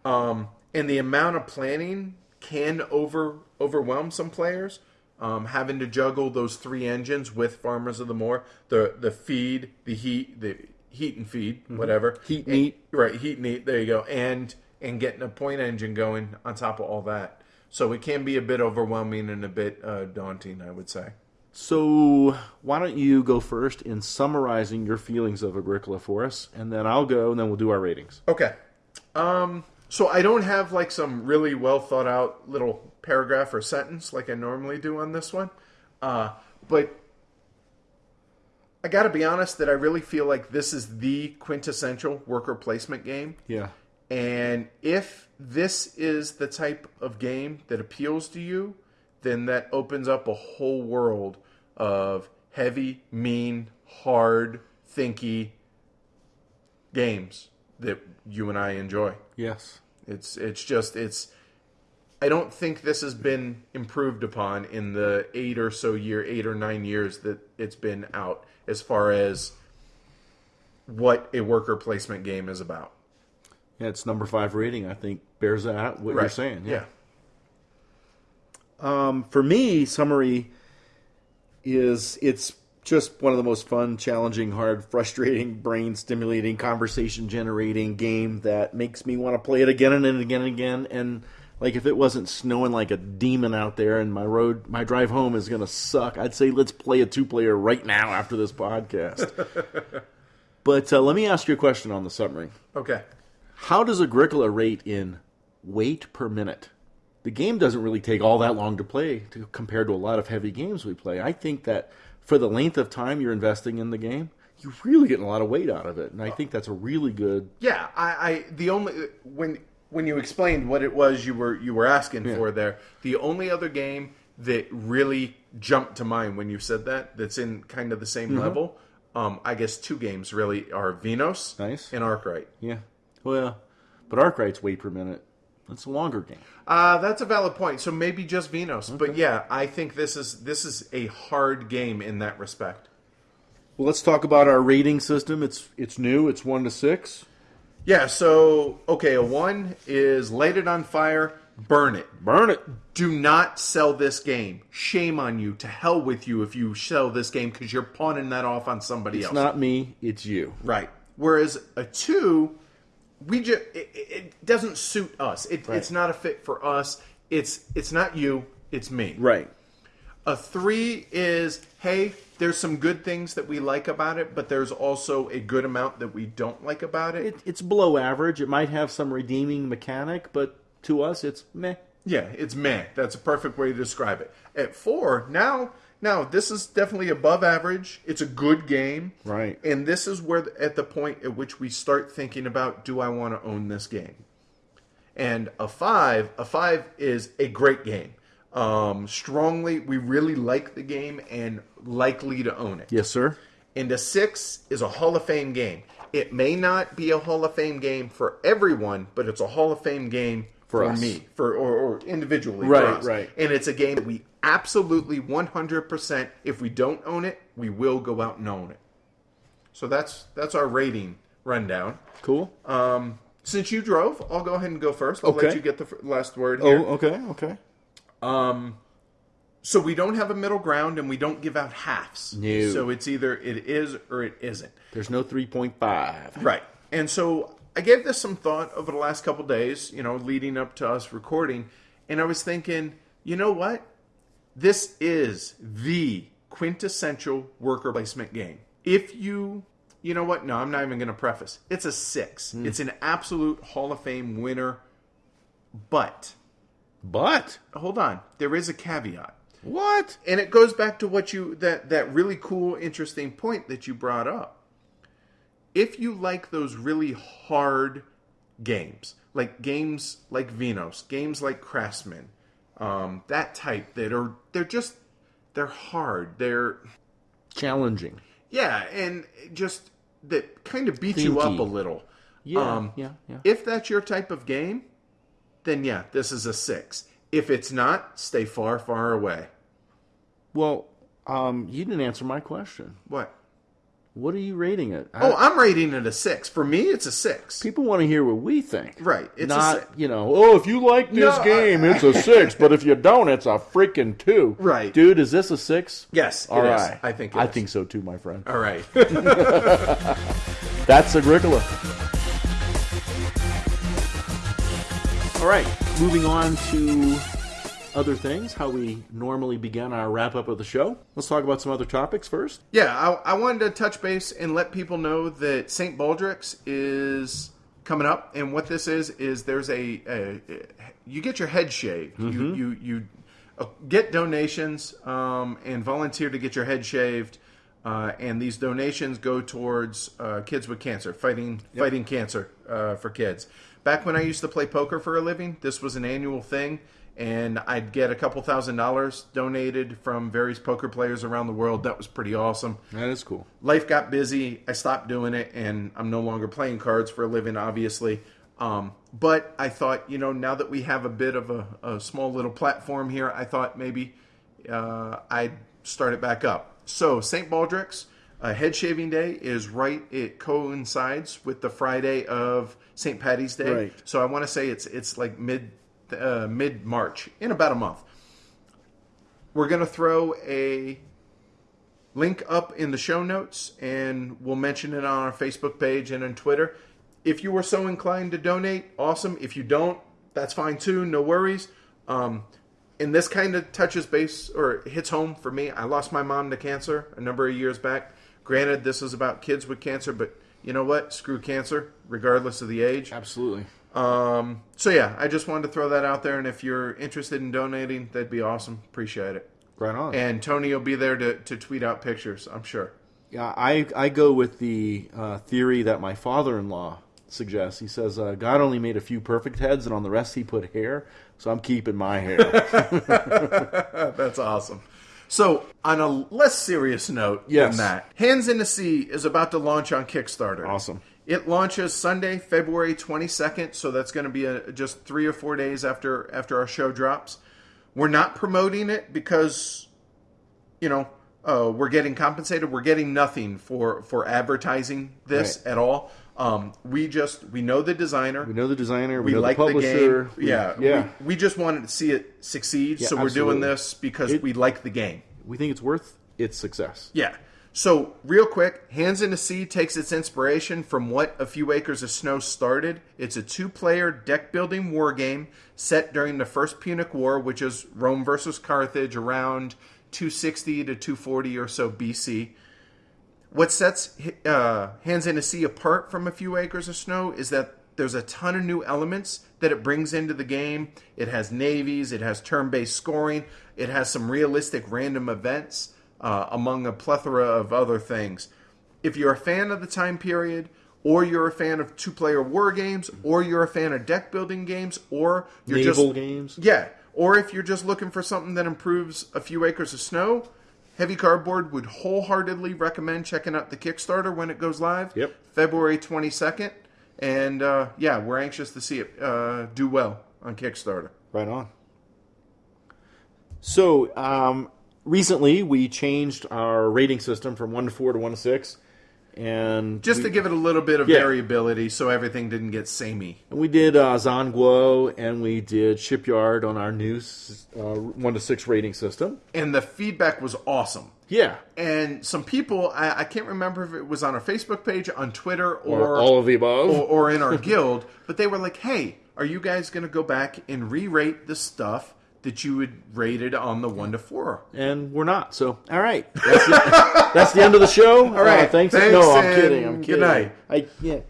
Um, and the amount of planning can over overwhelm some players. Um, having to juggle those three engines with Farmers of the Moor, the the feed, the heat, the heat and feed, whatever, Mm-hmm. Heat and And- eat. right? Heat and eat. There you go, and and getting a point engine going on top of all that. So it can be a bit overwhelming and a bit uh, daunting, I would say. So why don't you go first in summarizing your feelings of Agricola for us, and then I'll go, and then we'll do our ratings. Okay. Um, so I don't have like some really well thought out little paragraph or sentence like I normally do on this one. Uh, but I got to be honest that I really feel like this is the quintessential worker placement game. Yeah. And if this is the type of game that appeals to you, then that opens up a whole world of heavy, mean, hard, thinky games that you and I enjoy. Yes. It's it's just it's I don't think this has been improved upon in the 8 or so year, 8 or 9 years that it's been out as far as what a worker placement game is about. Yeah, it's number five rating. I think bears out what you're saying. yeah. Um, for me, summary is it's just one of the most fun, challenging, hard, frustrating, brain stimulating, conversation generating game that makes me want to play it again and again and again. And like if it wasn't snowing like a demon out there and my road my drive home is gonna suck, I'd say let's play a two player right now after this podcast. *laughs* but uh, let me ask you a question on the summary. Okay. How does Agricola rate in weight per minute. The game doesn't really take all that long to play to, compared to a lot of heavy games we play. I think that for the length of time you're investing in the game, you're really getting a lot of weight out of it, and I think that's a really good. Yeah, I, I the only when when you explained what it was you were you were asking Yeah. for there, the only other game that really jumped to mind when you said that that's in kind of the same Mm-hmm. level. Um, I guess two games really are Vinhos Nice. and Arkwright. Yeah, well, but Arkwright's weight per minute. That's a longer game. Uh, that's a valid point. So maybe just Vinhos, but yeah, I think this is this is a hard game in that respect. Well, let's talk about our rating system. It's it's new. It's one to six. Yeah. So okay, a one is light it on fire, burn it. Burn it. do not sell this game. Shame on you. To hell with you if you sell this game because you're pawning that off on somebody It's else. not me. It's you. right. Whereas a two, we just it, it doesn't suit us. It, It's not a fit for us. It's it's not you. It's me. Right. A three is hey, there's some good things that we like about it, but there's also a good amount that we don't like about it. It, it's below average. It might have some redeeming mechanic, but to us, it's meh. Yeah, it's meh. That's a perfect way to describe it. At four, now, now this is definitely above average. It's a good game, Right. And this is where, at the point at which we start thinking about, do I want to own this game? And a five, a five is a great game. Um, strongly, we really like the game and likely to own it. Yes, sir. And a six is a Hall of Fame game. It may not be a Hall of Fame game for everyone, but it's a Hall of Fame game For for, us. me, for or, or individually. Right, for us. right. And it's a game that we absolutely 100%. If we don't own it, we will go out and own it. So that's that's our rating rundown. Cool. Um, since you drove, I'll go ahead and go first. I'll Okay. let you get the last word here. oh, okay, okay. um So we don't have a middle ground, and we don't give out halves. No. So it's either it is or it isn't. There's no 3.5. Right. And so I gave this some thought over the last couple days, you know, leading up to us recording, and I was thinking, you know what? This is the quintessential worker placement game. If you, you know what? No, I'm not even going to preface. It's a 6. Hmm. It's an absolute Hall of Fame winner. But But hold on, there is a caveat. what? And it goes back to what you that that really cool interesting point that you brought up. If you like those really hard games, like games like Vinhos, games like Craftsman, um, that type that are they're just they're hard. They're Challenging. yeah, and just that kind of beat you up a little. Yeah, Um, yeah, yeah. If that's your type of game, then yeah, this is a six. If it's not, stay far, far away. Well, um, you didn't answer my question. What? What are you rating it? Oh, I- Oh, I'm rating it a six. For me, it's a six. people want to hear what we think. Right, it's a Not, six. you know, oh, if you like this No, I- game, it's a six, but if you don't, it's a freaking two. Right. Dude, is this a six? Yes, All it right. is. I think it I is. think so too, my friend. All right. *laughs* *laughs* That's Agricola. All right, moving on to other things, how we normally begin our wrap up of the show. Let's talk about some other topics first. yeah, I, I wanted to touch base and let people know that St. Baldrick's is coming up, and what this is is there's a, a you get your head shaved. You you you uh, get donations um, and volunteer to get your head shaved. Uh, and these donations go towards uh, kids with cancer, fighting fighting cancer uh, for kids. Back when I used to play poker for a living, this was an annual thing, and I'd get a couple thousand dollars donated from various poker players around the world. That was pretty awesome. That is cool. Life got busy. I stopped doing it, and I'm no longer playing cards for a living, obviously. Um, but I thought, you know, now that we have a bit of a, a small little platform here, I thought maybe uh, I'd start it back up. So, St. Baldrick's uh, head shaving day is right. It coincides with the Friday of St. Patty's Day. Right. So I want to say it's it's like mid uh, mid March in about a month. We're gonna throw a link up in the show notes and we'll mention it on our Facebook page and on Twitter. If you are so inclined to donate, awesome. If you don't, that's fine too. No worries. Um, and this kind of touches base or hits home for me. I lost my mom to cancer a number of years back. Granted, this is about kids with cancer, but you know what? Screw cancer, regardless of the age. Absolutely. Um, so yeah, I just wanted to throw that out there, and if you're interested in donating, that'd be awesome. Appreciate it. Right on. And Tony will be there to, to tweet out pictures. I'm sure. Yeah, I I go with the uh, theory that my father-in-law suggests. He says uh, God only made a few perfect heads, and on the rest he put hair. So I'm keeping my hair. *laughs* That's awesome. So, on a less serious note Yes. than that, Hands in the Sea is about to launch on Kickstarter. Awesome. It launches Sunday, February 22nd, so that's going to be a, just three or four days after after our show drops. We're not promoting it because, you know, uh, we're getting compensated. We're getting nothing for for advertising this Right. at all. Um, we just we know the designer. we know the designer. We, We know like the the, publisher. game. we- yeah, yeah. We, we just wanted to see it succeed, Yeah, so we're absolutely. doing this because It- we like the game. we think it's worth its success. Yeah. So, real quick, Hands in the Sea takes its inspiration from what A Few Acres of Snow started. It's a two player deck building war game set during the First Punic War, which is Rome versus Carthage around 260 to 240 or so BC. What sets uh, Hands in the Sea apart from A Few Acres of Snow is that there's a ton of new elements that it brings into the game. It has navies, it has turn based scoring, it has some realistic random events, uh, among a plethora of other things. If you're a fan of the time period, or you're a fan of two player war games, or you're a fan of deck building games, or you're Naval just. games. Yeah. Or if you're just looking for something that improves a few acres of snow, Heavy Cardboard would wholeheartedly recommend checking out the Kickstarter when it goes live. Yep. February 22nd. And uh, yeah, we're anxious to see it uh, do well on Kickstarter. Right on. So, um, recently we changed our rating system from one to four to one to six, and Just we, to give it a little bit of Yeah. variability so everything didn't get samey. we did uh, Zhanguo and we did Shipyard on our new uh, one to six rating system. And the feedback was awesome. Yeah, And some people, I, I can't remember if it was on our Facebook page, on Twitter, or, or, all of the above. or, or in our *laughs* guild, but they were like, hey, are you guys going to go back and re rate the stuff that you would rate it on the 1 to 4? and we're not. So, all right, that's the, that's the end of the show. All right, thanks. thanks, no, I'm kidding. I'm good kidding. night. I yeah.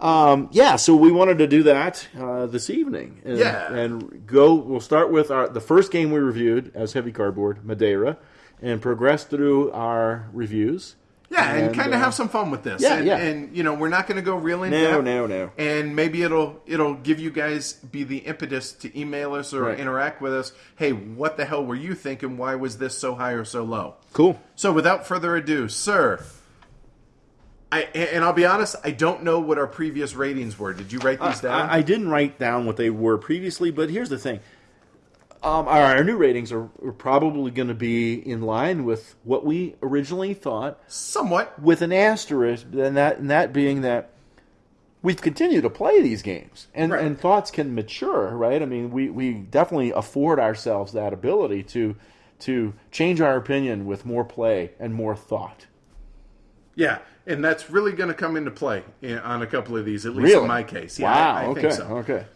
Um, yeah, so we wanted to do that uh, this evening. And, Yeah. and go. We'll start with our the first game we reviewed as Heavy Cardboard, Madeira, and progress through our reviews. Yeah, and, kind uh, of have some fun with this. yeah, and, yeah. and you know, we're not going to go real in No, depth. no, no. And maybe it'll it'll give you guys be the impetus to email us or Right. interact with us. Hey, what the hell were you thinking? Why was this so high or so low? Cool. So, without further ado, sir, I and I'll be honest, I don't know what our previous ratings were. Did you write these down? I, I didn't write down what they were previously, but here's the thing. Um, our, our new ratings are, are probably going to be in line with what we originally thought Somewhat. with an asterisk, and that and that being that we've continued to play these games, and, Right. and thoughts can mature, right? I mean, we, we definitely afford ourselves that ability to to change our opinion with more play and more thought. Yeah, and that's really going to come into play in, on a couple of these, at least Really? in my case. Yeah, wow. I, I okay. think so. Okay.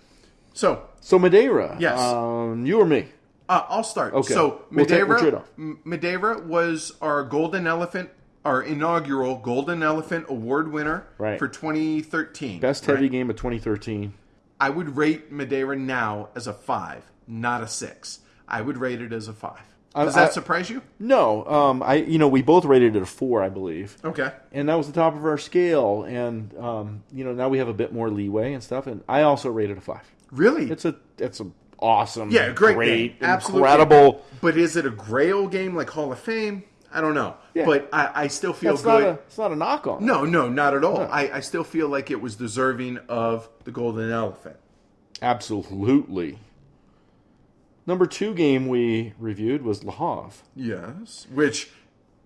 So, So Madeira. Yes. Um, you or me? Uh, I'll start. Okay. So We'll take- we'll Madeira, trade off. M- Madeira was our Golden Elephant, our inaugural Golden Elephant Award winner Right. for 2013. Best right? heavy game of 2013. I would rate Madeira now as a five, not a six. I would rate it as a five. Does I- that surprise you? No, um, I you know we both rated it a four, I believe, Okay. and that was the top of our scale. And um, you know now we have a bit more leeway and stuff. And I also rated a five. Really? It's a it's a awesome, yeah, great, great, game. Incredible. But is it a Grail game like Hall of Fame? I don't know. Yeah. But I, I still feel It's not good. a it's not a knock on. No, no, not at all. I, I still feel like it was deserving of the Golden Elephant. absolutely. Number two game we reviewed was Le Havre. Yes. Which,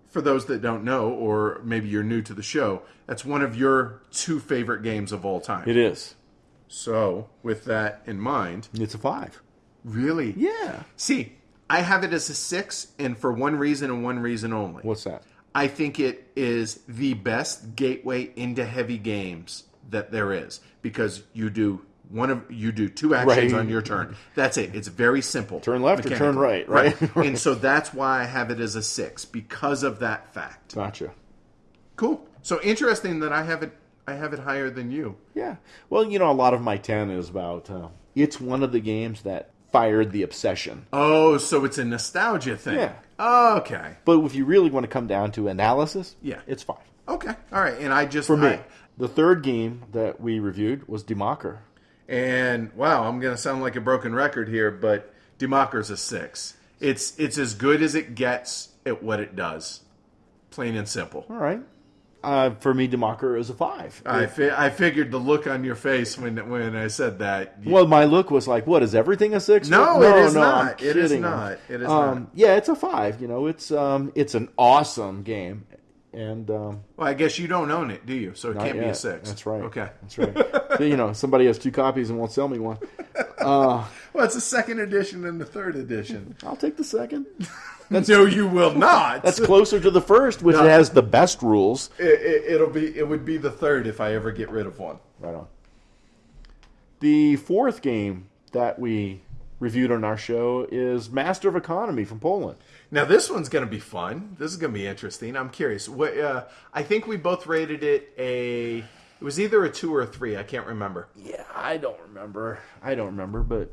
for those that don't know, or maybe you're new to the show, that's one of your two favorite games of all time. It is. So, with that in mind, It's a five. really? Yeah. See, I have it as a six, and for one reason and one reason only. What's that? I think it is the best gateway into heavy games that there is because you do one of you do two actions Right. on your turn. That's it. It's very simple. Turn left or turn mechanically. right, right? *laughs* and so that's why I have it as a six because of that fact. Gotcha. Cool. So interesting that I have it I have it higher than you. Yeah. Well, you know, a lot of my 10 is about uh, it's one of the games that fired the obsession. Oh, so it's a nostalgia thing. Yeah. Okay. But if you really want to come down to analysis, Yeah. it's five. Okay. All right. And I just For me. I- the third game that we reviewed was Die Macher. and wow, I'm gonna sound like a broken record here, but Die Macher's a six. It's it's as good as it gets at what it does. Plain and simple. All right. Uh, for me, Die Macher is a five. I, fi- I figured the look on your face when when I said that. well, my look was like, "What is everything a six? No, no it is no, not. It is not. It is um, not. Yeah, it's a five. You know, it's um, it's an awesome game, and um, Well, I guess you don't own it, do you? So it can't be a six. That's right. Okay. That's right. you know, somebody has two copies and won't sell me one. *laughs* Well, it's the second edition and the third edition. I'll take the second. *laughs* *laughs* no, you will not. That's closer to the first, which has the best rules. it, it, it'll be. It would be the third if I ever get rid of one. Right on. The fourth game that we reviewed on our show is Master of Economy from Poland. Now this one's going to be fun. This is going to be interesting. I'm curious. What, uh, I think we both rated it a. It was either a two or a three. I can't remember. Yeah, I don't remember. I don't remember, but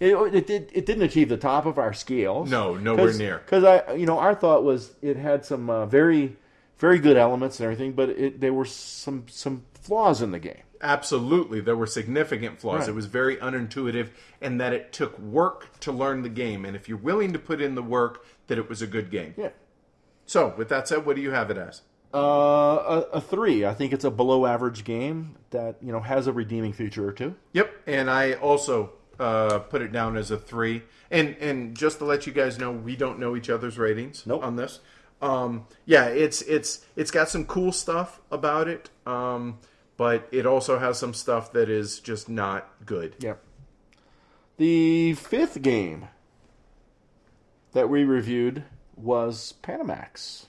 it it, did, it didn't achieve the top of our scales. No, nowhere near. Because I, you know, our thought was it had some uh, very, very good elements and everything, but it, there were some some flaws in the game. Absolutely, there were significant flaws. Right. It was very unintuitive, and that it took work to learn the game. And if you're willing to put in the work, that it was a good game. Yeah. So, with that said, what do you have it as? Uh, a, a three. I think it's a below average game that you know has a redeeming feature or two. Yep, and I also uh, put it down as a three. And and just to let you guys know, we don't know each other's ratings Nope. on this. Um, yeah, it's it's it's got some cool stuff about it, um, but it also has some stuff that is just not good. Yep. The fifth game that we reviewed was Panamax.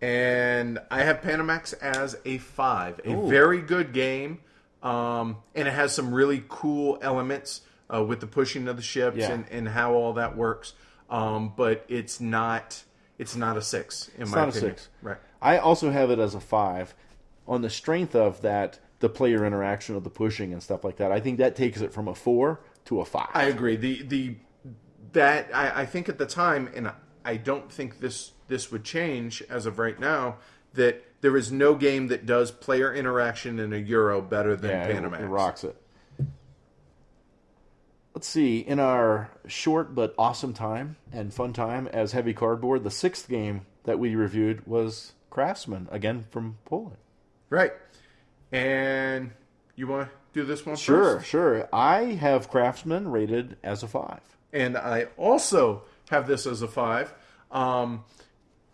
and I have Panamax as a five. A Ooh. very good game, um, and it has some really cool elements uh, with the pushing of the ships Yeah. and, and how all that works. Um, but it's not it's not a six in It's my not a opinion. six. Right. I also have it as a five on the strength of that the player interaction of the pushing and stuff like that. I think that takes it from a four to a five. I agree. The the that I, I think at the time, and I don't think this this would change as of right now. That there is no game that does player interaction in a Euro better than yeah, it- Panamax. It, rocks it. Let's see. In our short but awesome time and fun time as heavy cardboard, the sixth game that we reviewed was Craftsman again from Poland. Right. And you want to do this one Sure, first? sure. I have Craftsman rated as a five. And I also have this as a five. Um,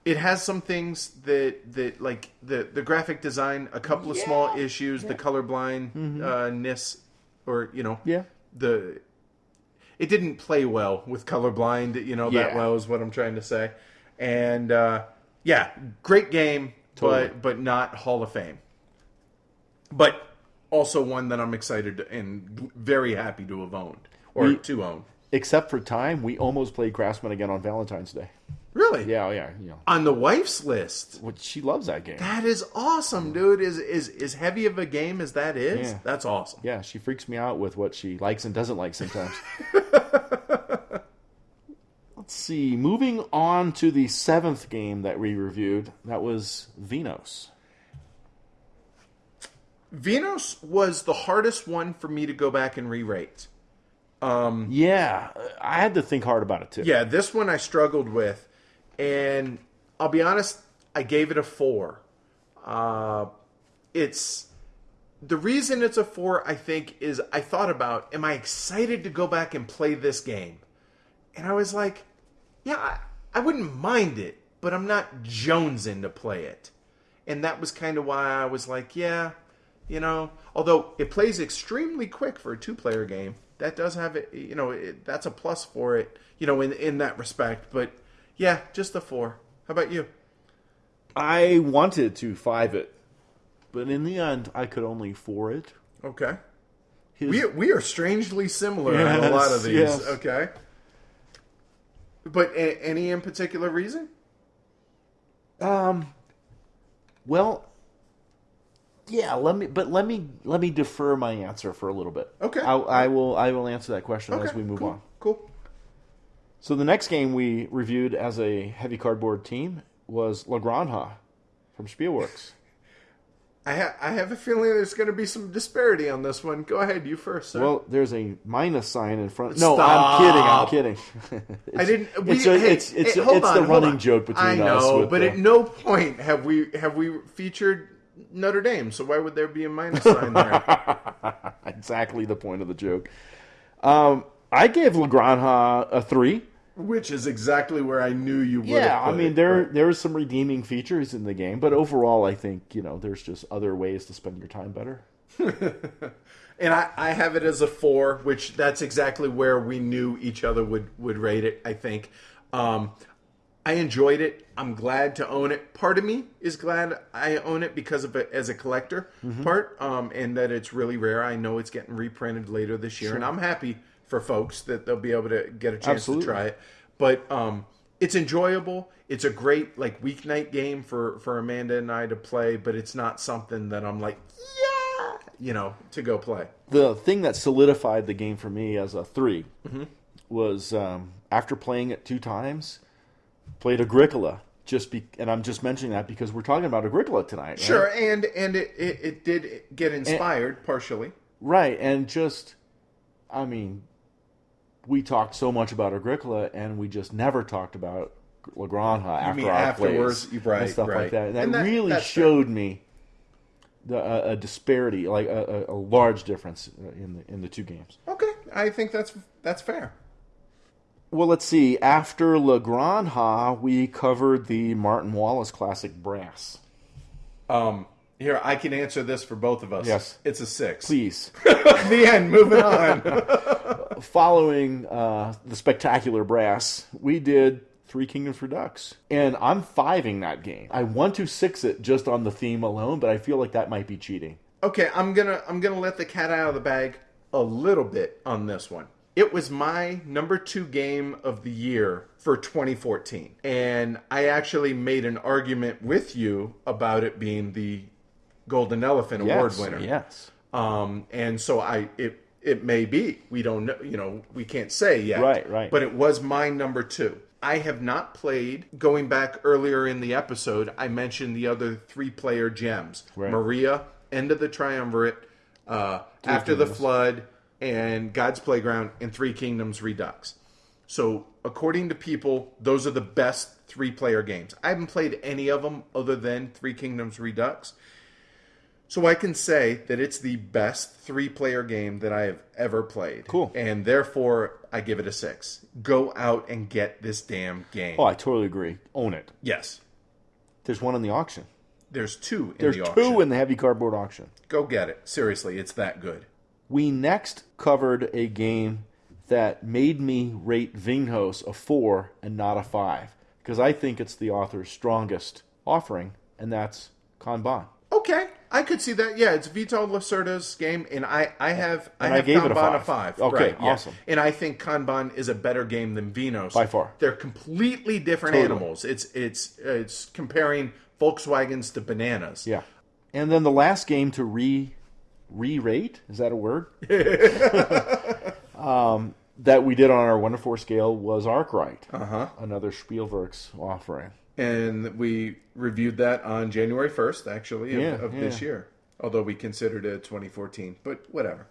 it has some things that that like the the graphic design, a couple of small issues, the colorblindness, or you know, Mm-hmm. Yeah. the it didn't play well with colorblind. You know that Yeah. well is what I'm trying to say. And uh, yeah, great game, Totally. but but not Hall of Fame. But also one that I'm excited and very happy to have owned or We- to own. Except for time, we almost played Craftsman again on Valentine's Day. Really? Yeah, oh, yeah. On the wife's list. What she loves that game. That is awesome, dude. Is is as heavy of a game as that is? Yeah. That's awesome. Yeah, she freaks me out with what she likes and doesn't like sometimes. *laughs* Let's see. Moving on to the seventh game that we reviewed, that was Vinhos. Vinhos was the hardest one for me to go back and re-rate. Um, yeah, I had to think hard about it too. Yeah, this one I struggled with, and I'll be honest, I gave it a four. Uh, it's the reason it's a four. I think is I thought about, am I excited to go back and play this game? And I was like, yeah, I, I wouldn't mind it, but I'm not jonesing to play it. And that was kind of why I was like, yeah, you know, although it plays extremely quick for a two-player game, that does have it. You know, it, that's a plus for it. You know, in in that respect. But yeah, just the four. How about you? I wanted to five it, but in the end, I could only four it. Okay. His, We we are strangely similar on a lot of these. yes. Okay. But a, any in particular reason? um, well, Yeah, let me. But let me let me defer my answer for a little bit. Okay. I, I will. I will answer that question as we move cool, on. Cool. So the next game we reviewed as a heavy cardboard team was La Granja from Spielworxx. *laughs* I, ha- I have a feeling there's going to be some disparity on this one. Go ahead, you first, sir. Well, there's a minus sign in front. No, Stop. I'm kidding. I'm kidding. *laughs* I didn't. We, it's a- hey, it's it's, hey, it's on, the running on. joke between I us. know, with but the- at no point have we have we featured Notre Dame. So why would there be a minus sign there? *laughs* exactly the point of the joke. Um, I gave La Granja a three. Which is exactly where I knew you would. Yeah, I mean it, there but- there's some redeeming features in the game, but overall, I think you know there's just other ways to spend your time better. *laughs* and I, I have it as a four, which that's exactly where we knew each other would would rate it. I think. Um, I enjoyed it. I'm glad to own it. Part of me is glad I own it because of it as a collector Mm-hmm. part, um, and that it's really rare. I know it's getting reprinted later this year, and I'm happy for folks that they'll be able to get a chance Absolutely. to try it. But um, it's enjoyable. It's a great like weeknight game for for Amanda and I to play, but it's not something that I'm like, yeah, you know, to go play. The thing that solidified the game for me as a 3 Mm-hmm. was um, after playing it two times, played Agricola. Just be, and I'm just mentioning that because we're talking about Agricola tonight. right? Sure, and and it, it, it did get inspired partially. Right, and just, I mean, we talked so much about Agricola, and we just never talked about La Granja after our afterwards? plays Right, and stuff right. like that. And that, And that- really that's fair. showed me the a, a disparity, like a, a, a large difference in the in the two games. Okay, I think that's that's fair. Well, let's see. After La Granja, we covered the Martin Wallace Classic Brass. Um, here I can answer this for both of us. Yes. it's a six. Please. *laughs* the end. Moving on. *laughs* following uh, the spectacular brass, we did Three Kingdoms Redux. and I'm fiving that game. I want to six it just on the theme alone, but I feel like that might be cheating. okay, I'm gonna I'm gonna let the cat out of the bag a little bit on this one. It was my number two game of the year for 2014, and I actually made an argument with you about it being the Golden Elephant Award winner. Yes. Um, and so I it it may be we don't know you know we can't say yet. Right, right. But it was my number two. I have not played. Going back earlier in the episode, I mentioned the other three player gems: Right. Maria, End of the Triumvirate, uh, After the Flood, and God's Playground, and Three Kingdoms Redux. So, according to people, those are the best three player games. I haven't played any of them other than Three Kingdoms Redux. So, I can say that it's the best three player game that I have ever played. Cool. And therefore, I give it a six. Go out and get this damn game. Oh, I totally agree. Own it. Yes. There's one in the auction. There's two in There's the auction. two in the heavy cardboard auction. Go get it. Seriously, it's that good. We next covered a game that made me rate Vinhos a four and not a five because I think it's the author's strongest offering, and that's Kanban. Okay, I could see that. Yeah, it's Vital Lacerda's game, and I, I have I And I have gave it a Kanban five. five. Okay, right, yeah. awesome. And I think Kanban is a better game than Vinhos By far. They're completely different Totally. animals. It's it's it's comparing Volkswagens to bananas. Yeah. And then the last game to re re rate is that a word? *laughs* *laughs* um, that we did on our one to four scale was Arkwright. Uh huh. Another Spielworxx offering. And we reviewed that on January first, actually, of, Yeah, of this year. Although we considered it 2014, but whatever.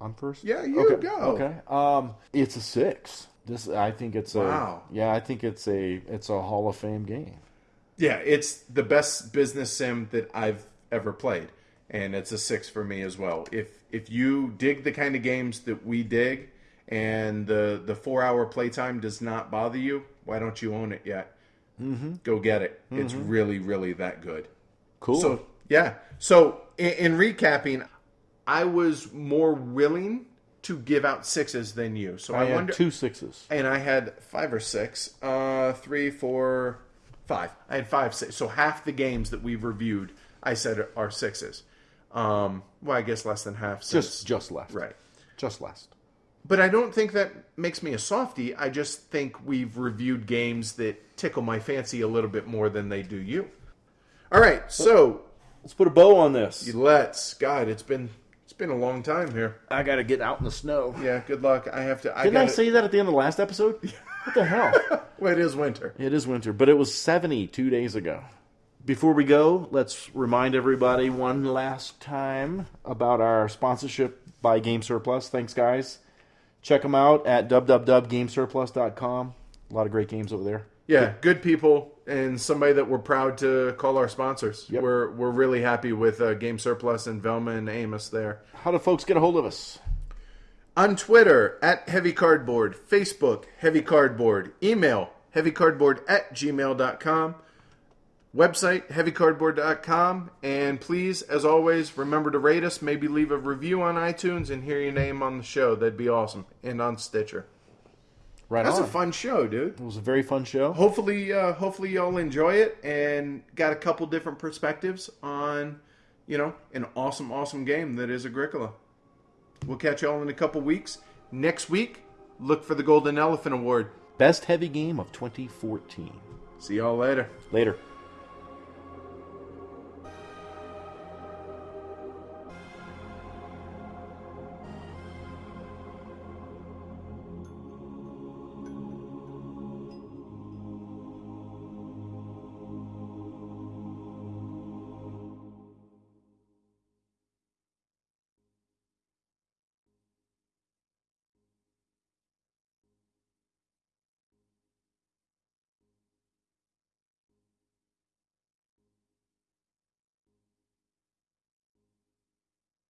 I'm first. Yeah, you okay. go. Okay. Um, it's a six. This I think it's a Wow. yeah I think it's a it's a Hall of Fame game. Yeah, it's the best business sim that I've ever played, and it's a six for me as well. If if you dig the kind of games that we dig, and the the four hour playtime does not bother you, why don't you own it yet? Mm-hmm. Go get it. It's really really that good. Cool. So yeah. So in, in recapping, I was more willing to give out sixes than you. So I, I had wonder two sixes. and I had five or six. Uh, three, four, five. I had five, six. So half the games that we've reviewed, I said are sixes. Um, well, I guess less than half. Since, Just just left. right. Just last. But I don't think that makes me a softie. I just think we've reviewed games that tickle my fancy a little bit more than they do you. All right, so Let's put a bow on this. Let's. God, it's been it's been a long time here. I got to get out in the snow. Yeah. Good luck. I have to. I Didn't I gotta, say that at the end of the last episode? What the hell? *laughs* Well, it is winter. It is winter, but it was 70 two days ago. Before we go, let's remind everybody one last time about our sponsorship by Game Surplus. Thanks, guys. Check them out at www.gamesurplus.com. A lot of great games over there. Yeah, good people and somebody that we're proud to call our sponsors. Yep. We're we're really happy with uh, Game Surplus and Velma and Amos there. How do folks get a hold of us? On Twitter at Heavy Cardboard, Facebook Heavy Cardboard, email heavycardboard at gmail.com, website heavycardboard.com, and please, as always, remember to rate us, maybe leave a review on iTunes and hear your name on the show. That'd be awesome. And on Stitcher. Right That's on. a fun show, dude. it was a very fun show. hopefully uh, hopefully y'all enjoy it and got a couple different perspectives on you know an awesome awesome game that is agricola we'll catch y'all in a couple weeks next week look for the golden elephant award Best heavy game of 2014. see y'all later Later.